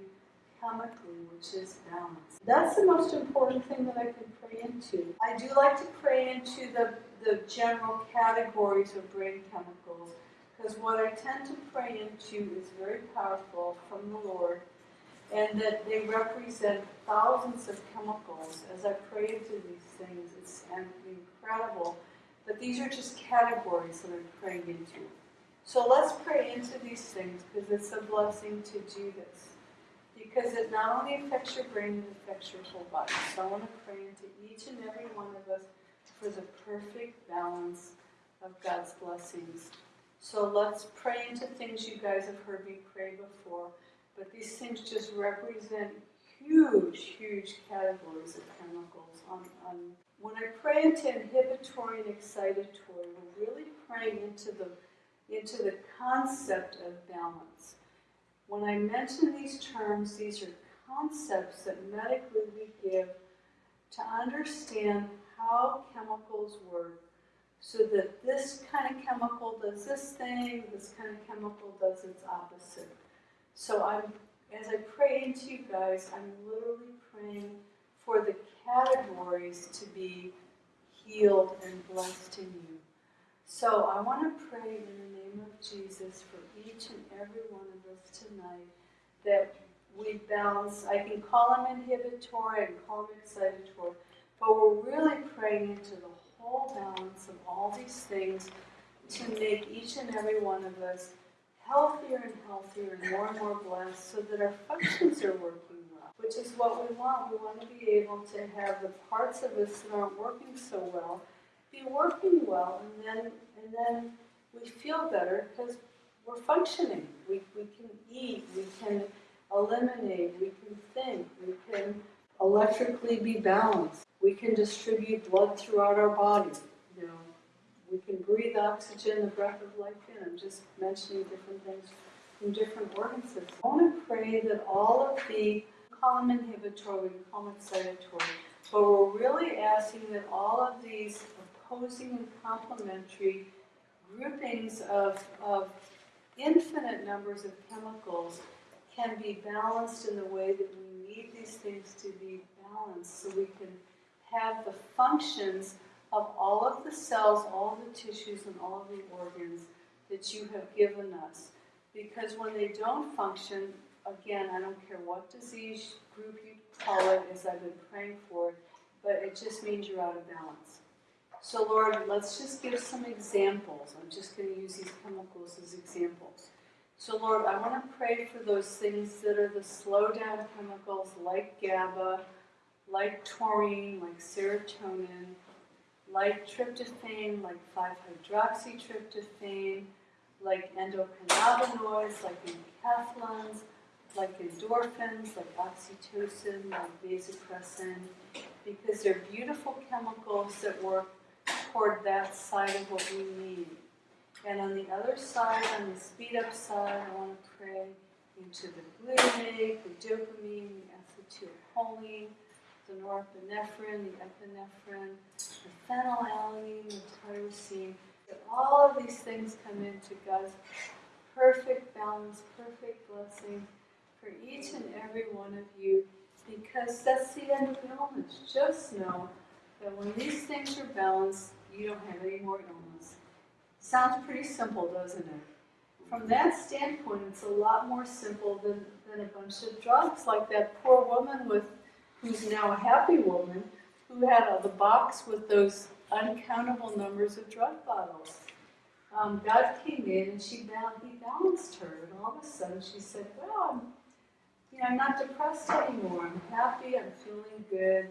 Speaker 1: chemically, which is balance. That's the most important thing that I can pray into. I do like to pray into the, the general categories of brain chemicals because what I tend to pray into is very powerful from the Lord and that they represent thousands of chemicals. As I pray into these things, it's incredible. But these are just categories that I'm praying into. So let's pray into these things because it's a blessing to do this. Because it not only affects your brain, it affects your whole body. So I want to pray into each and every one of us for the perfect balance of God's blessings. So let's pray into things you guys have heard me pray before. But these things just represent huge, huge categories of chemicals. On, on, when I pray into inhibitory and excitatory, we're really praying into the, into the concept of balance. When I mention these terms, these are concepts that medically we give to understand how chemicals work so that this kind of chemical does this thing, this kind of chemical does its opposite. So I'm, as I pray into you guys, I'm literally praying for the categories to be healed and blessed in you. So I want to pray in the name of Jesus for each and every one of us tonight that we balance. I can call them inhibitory, and call them excitatory, but we're really praying into the whole balance of all these things to make each and every one of us healthier and healthier and more and more blessed so that our functions are working well, which is what we want. We want to be able to have the parts of us that aren't working so well be working well, and then, and then we feel better because we're functioning. We, we can eat, we can eliminate, we can think, we can electrically be balanced. We can distribute blood throughout our body. You know, we can breathe oxygen, the breath of life in. I'm just mentioning different things from different organ systems. I want to pray that all of the column inhibitory, we call excitatory, but we're really asking that all of these opposing and complementary groupings of, of infinite numbers of chemicals can be balanced in the way that we need these things to be balanced so we can have the functions of all of the cells, all the tissues, and all of the organs that you have given us. Because when they don't function, again, I don't care what disease group you call it, as I've been praying for, but it just means you're out of balance. So, Lord, let's just give some examples. I'm just going to use these chemicals as examples. So, Lord, I want to pray for those things that are the slow down chemicals like GABA, like taurine, like serotonin, like tryptophan, like 5-hydroxytryptophan, like endocannabinoids, like enkephalins, like endorphins, like oxytocin, like vasopressin, because they're beautiful chemicals that work toward that side of what we need. And on the other side, on the speed up side, I want to pray into the glutamate, the dopamine, the acetylcholine, the norepinephrine, the epinephrine, the phenylalanine, the tyrosine. That all of these things come into God's perfect balance, perfect blessing for each and every one of you, because that's the end of the illness. Just know that when these things are balanced, you don't have any more illness. Sounds pretty simple, doesn't it? From that standpoint, it's a lot more simple than, than a bunch of drugs, like that poor woman with, who's now a happy woman, who had uh, the box with those uncountable numbers of drug bottles. Um, God came in and she he balanced her, and all of a sudden she said, "Well, I'm, you know, I'm not depressed anymore. I'm happy. I'm feeling good.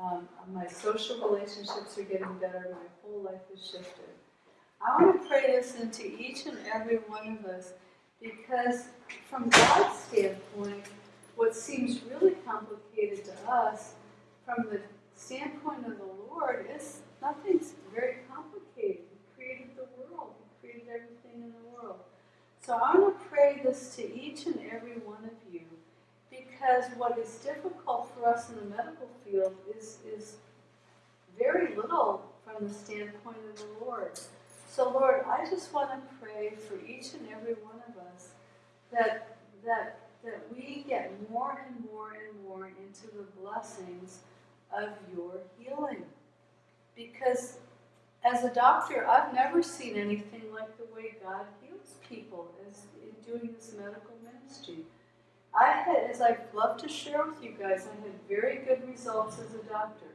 Speaker 1: Um, my social relationships are getting better. My whole life has shifted." I want to pray this into each and every one of us because, from God's standpoint, what seems really complicated to us, from the standpoint of the Lord, is nothing's very complicated. He created the world, He created everything in the world. So I want to pray this to each and every one of you because what is difficult for us in the medical field is, is very little from the standpoint of the Lord. So, Lord, I just want to pray for each and every one of us that, that, that we get more and more and more into the blessings of your healing. Because as a doctor, I've never seen anything like the way God heals people as in doing this medical ministry. I had, as I'd love to share with you guys, I had very good results as a doctor.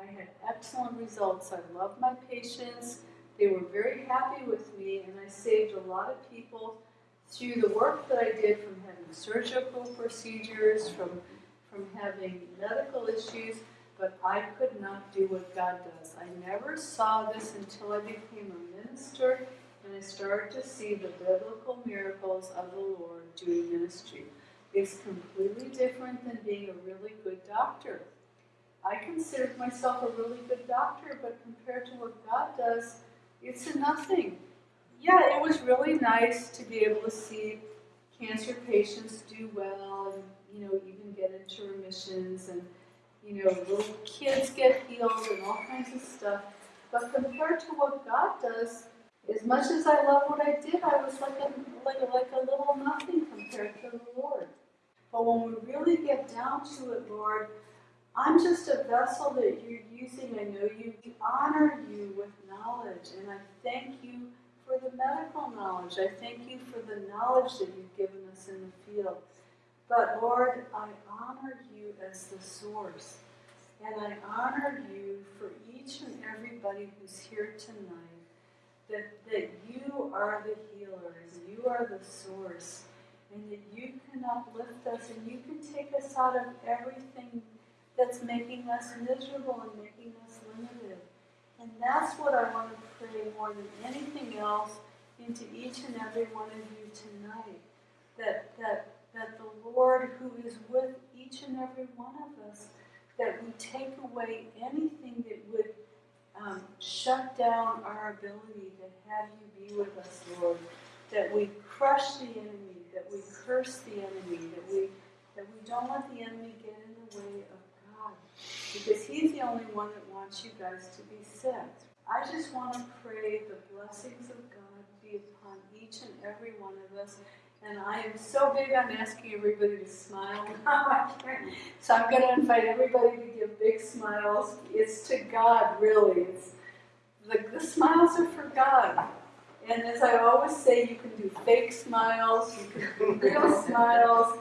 Speaker 1: I had excellent results. I loved my patients. They were very happy with me, and I saved a lot of people through the work that I did from having surgical procedures, from, from having medical issues, but I could not do what God does. I never saw this until I became a minister and I started to see the biblical miracles of the Lord doing ministry. It's completely different than being a really good doctor. I considered myself a really good doctor, but compared to what God does, it's a nothing. Yeah, it was really nice to be able to see cancer patients do well and, you know, even get into remissions and, you know, little kids get healed and all kinds of stuff. But compared to what God does, as much as I love what I did, I was like a, like a, like a little nothing compared to the Lord. But when we really get down to it, Lord, I'm just a vessel that you're using. I know you honor you with knowledge, and I thank you for the medical knowledge. I thank you for the knowledge that you've given us in the field. But Lord, I honor you as the source. And I honor you for each and everybody who's here tonight, that, that you are the healer, and you are the source, and that you can uplift us, and you can take us out of everything that's making us miserable and making us limited. And that's what I want to pray more than anything else into each and every one of you tonight. That, that, that the Lord, who is with each and every one of us, that we take away anything that would um, shut down our ability to have you be with us, Lord. That we crush the enemy, that we curse the enemy, that we that we don't let the enemy get in the way of God, because He's the only one that wants you guys to be set. I just want to pray the blessings of God be upon each and every one of us. And I am so big on asking everybody to smile. so I'm going to invite everybody to give big smiles. It's to God, really. It's the, the smiles are for God. And as I always say, you can do fake smiles, you can do real smiles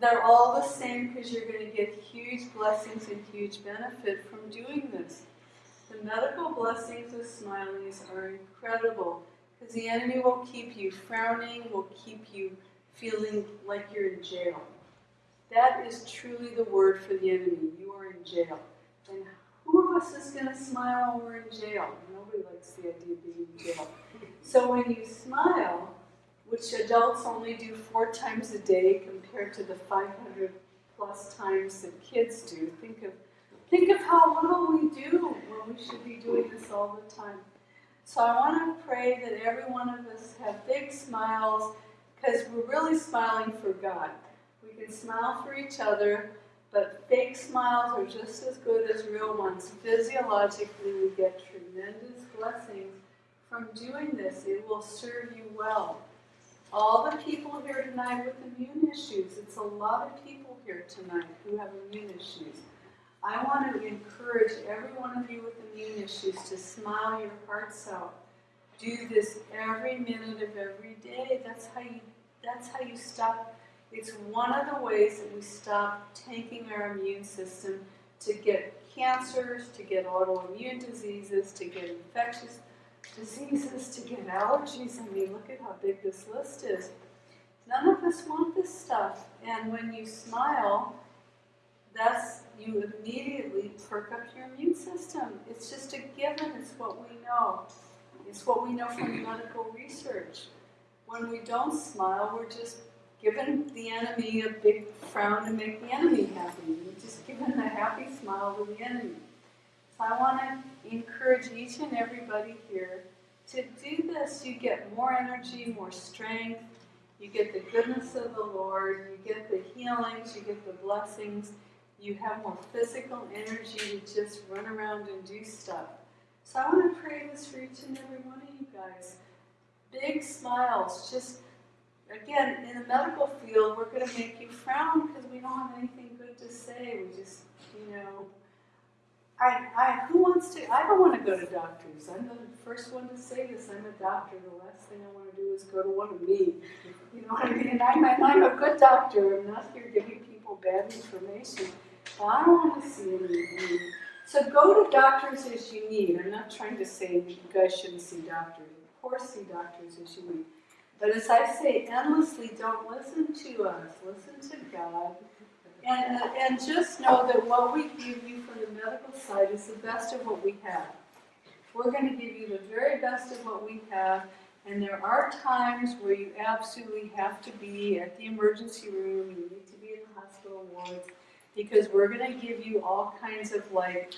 Speaker 1: they're all the same because you're going to get huge blessings and huge benefit from doing this. The medical blessings of smileys are incredible because the enemy will keep you frowning, will keep you feeling like you're in jail. That is truly the word for the enemy. You are in jail. And who of us is going to smile when we're in jail? Nobody likes the idea of being in jail. So when you smile, which adults only do four times a day compared to the 500 plus times that kids do, think of think of how little we do when we should be doing this all the time. So I want to pray that every one of us have big smiles because we're really smiling for God. We can smile for each other, but fake smiles are just as good as real ones. Physiologically, we get tremendous blessings from doing this. It will serve you well. All the people here tonight with immune issues, it's a lot of people here tonight who have immune issues. I want to encourage every one of you with immune issues to smile your hearts out. Do this every minute of every day. That's how you that's how you stop it's one of the ways that we stop tanking our immune system to get cancers, to get autoimmune diseases, to get infectious diseases, to get allergies. I mean, look at how big this list is. None of us want this stuff. And when you smile, that's you immediately perk up your immune system. It's just a given. It's what we know. It's what we know from medical research. When we don't smile, we're just giving the enemy a big frown to make the enemy happy. We're just giving a happy smile to the enemy. So I want to encourage each and everybody here to do this. You get more energy, more strength. You get the goodness of the Lord. You get the healings. You get the blessings. You have more physical energy to just run around and do stuff. So I want to pray this for each and every one of you guys. Big smiles. Just, again, in the medical field, we're going to make you frown because we don't have anything good to say. We just, you know, I, I, who wants to, I don't want to go to doctors. I'm the first one to say this. I'm a doctor. The last thing I want to do is go to one of me. You know what I mean? And I'm, I'm a good doctor. I'm not here giving people bad information. I don't want to see any. So go to doctors as you need. I'm not trying to say you guys shouldn't see doctors. Of course, see doctors as you need. But as I say endlessly, don't listen to us. Listen to God. And, uh, and just know that what we give you from the medical side is the best of what we have. We're going to give you the very best of what we have. And there are times where you absolutely have to be at the emergency room, you need to be in the hospital wards because we're going to give you all kinds of like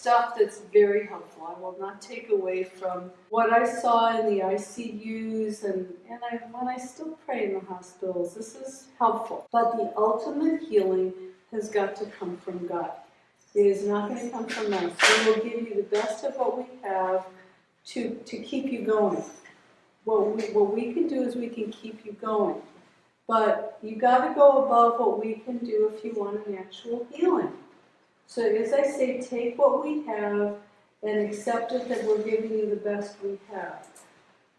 Speaker 1: stuff that's very helpful. I will not take away from what I saw in the ICUs and, and I, when I still pray in the hospitals. This is helpful. But the ultimate healing has got to come from God. It is not going to come from us. We will give you the best of what we have to, to keep you going. What we, what we can do is we can keep you going. But you got to go above what we can do if you want an actual healing. So as I say, take what we have and accept it that we're giving you the best we have,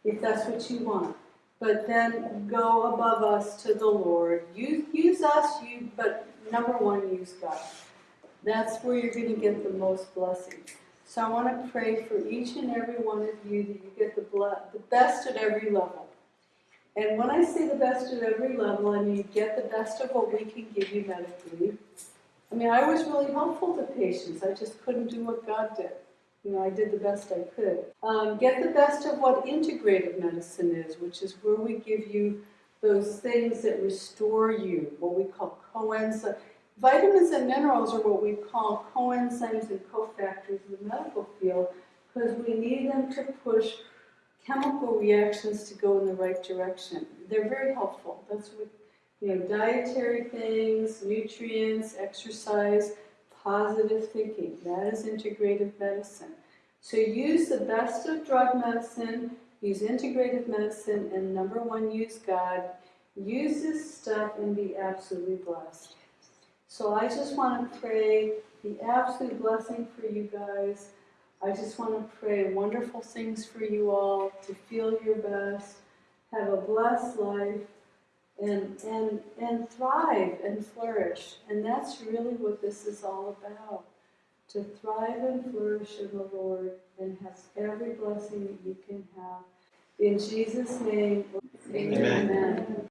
Speaker 1: if that's what you want. But then go above us to the Lord. Use, use us, you, but number one, use God. That's where you're going to get the most blessing. So I want to pray for each and every one of you that you get the, the best at every level. And when I say the best at every level, I mean get the best of what we can give you medically. I mean, I was really helpful to patients. I just couldn't do what God did. You know, I did the best I could. Um, get the best of what integrative medicine is, which is where we give you those things that restore you, what we call coenzymes. Vitamins and minerals are what we call coenzymes and cofactors in the medical field because we need them to push chemical reactions to go in the right direction. They're very helpful. That's what, you know, dietary things, nutrients, exercise, positive thinking. That is integrative medicine. So use the best of drug medicine, use integrative medicine, and number one, use God. Use this stuff and be absolutely blessed. So I just want to pray the absolute blessing for you guys. I just want to pray wonderful things for you all, to feel your best, have a blessed life, and, and, and thrive and flourish. And that's really what this is all about. to thrive and flourish in the Lord and has every blessing that you can have. In Jesus' name,
Speaker 2: Amen.
Speaker 1: amen.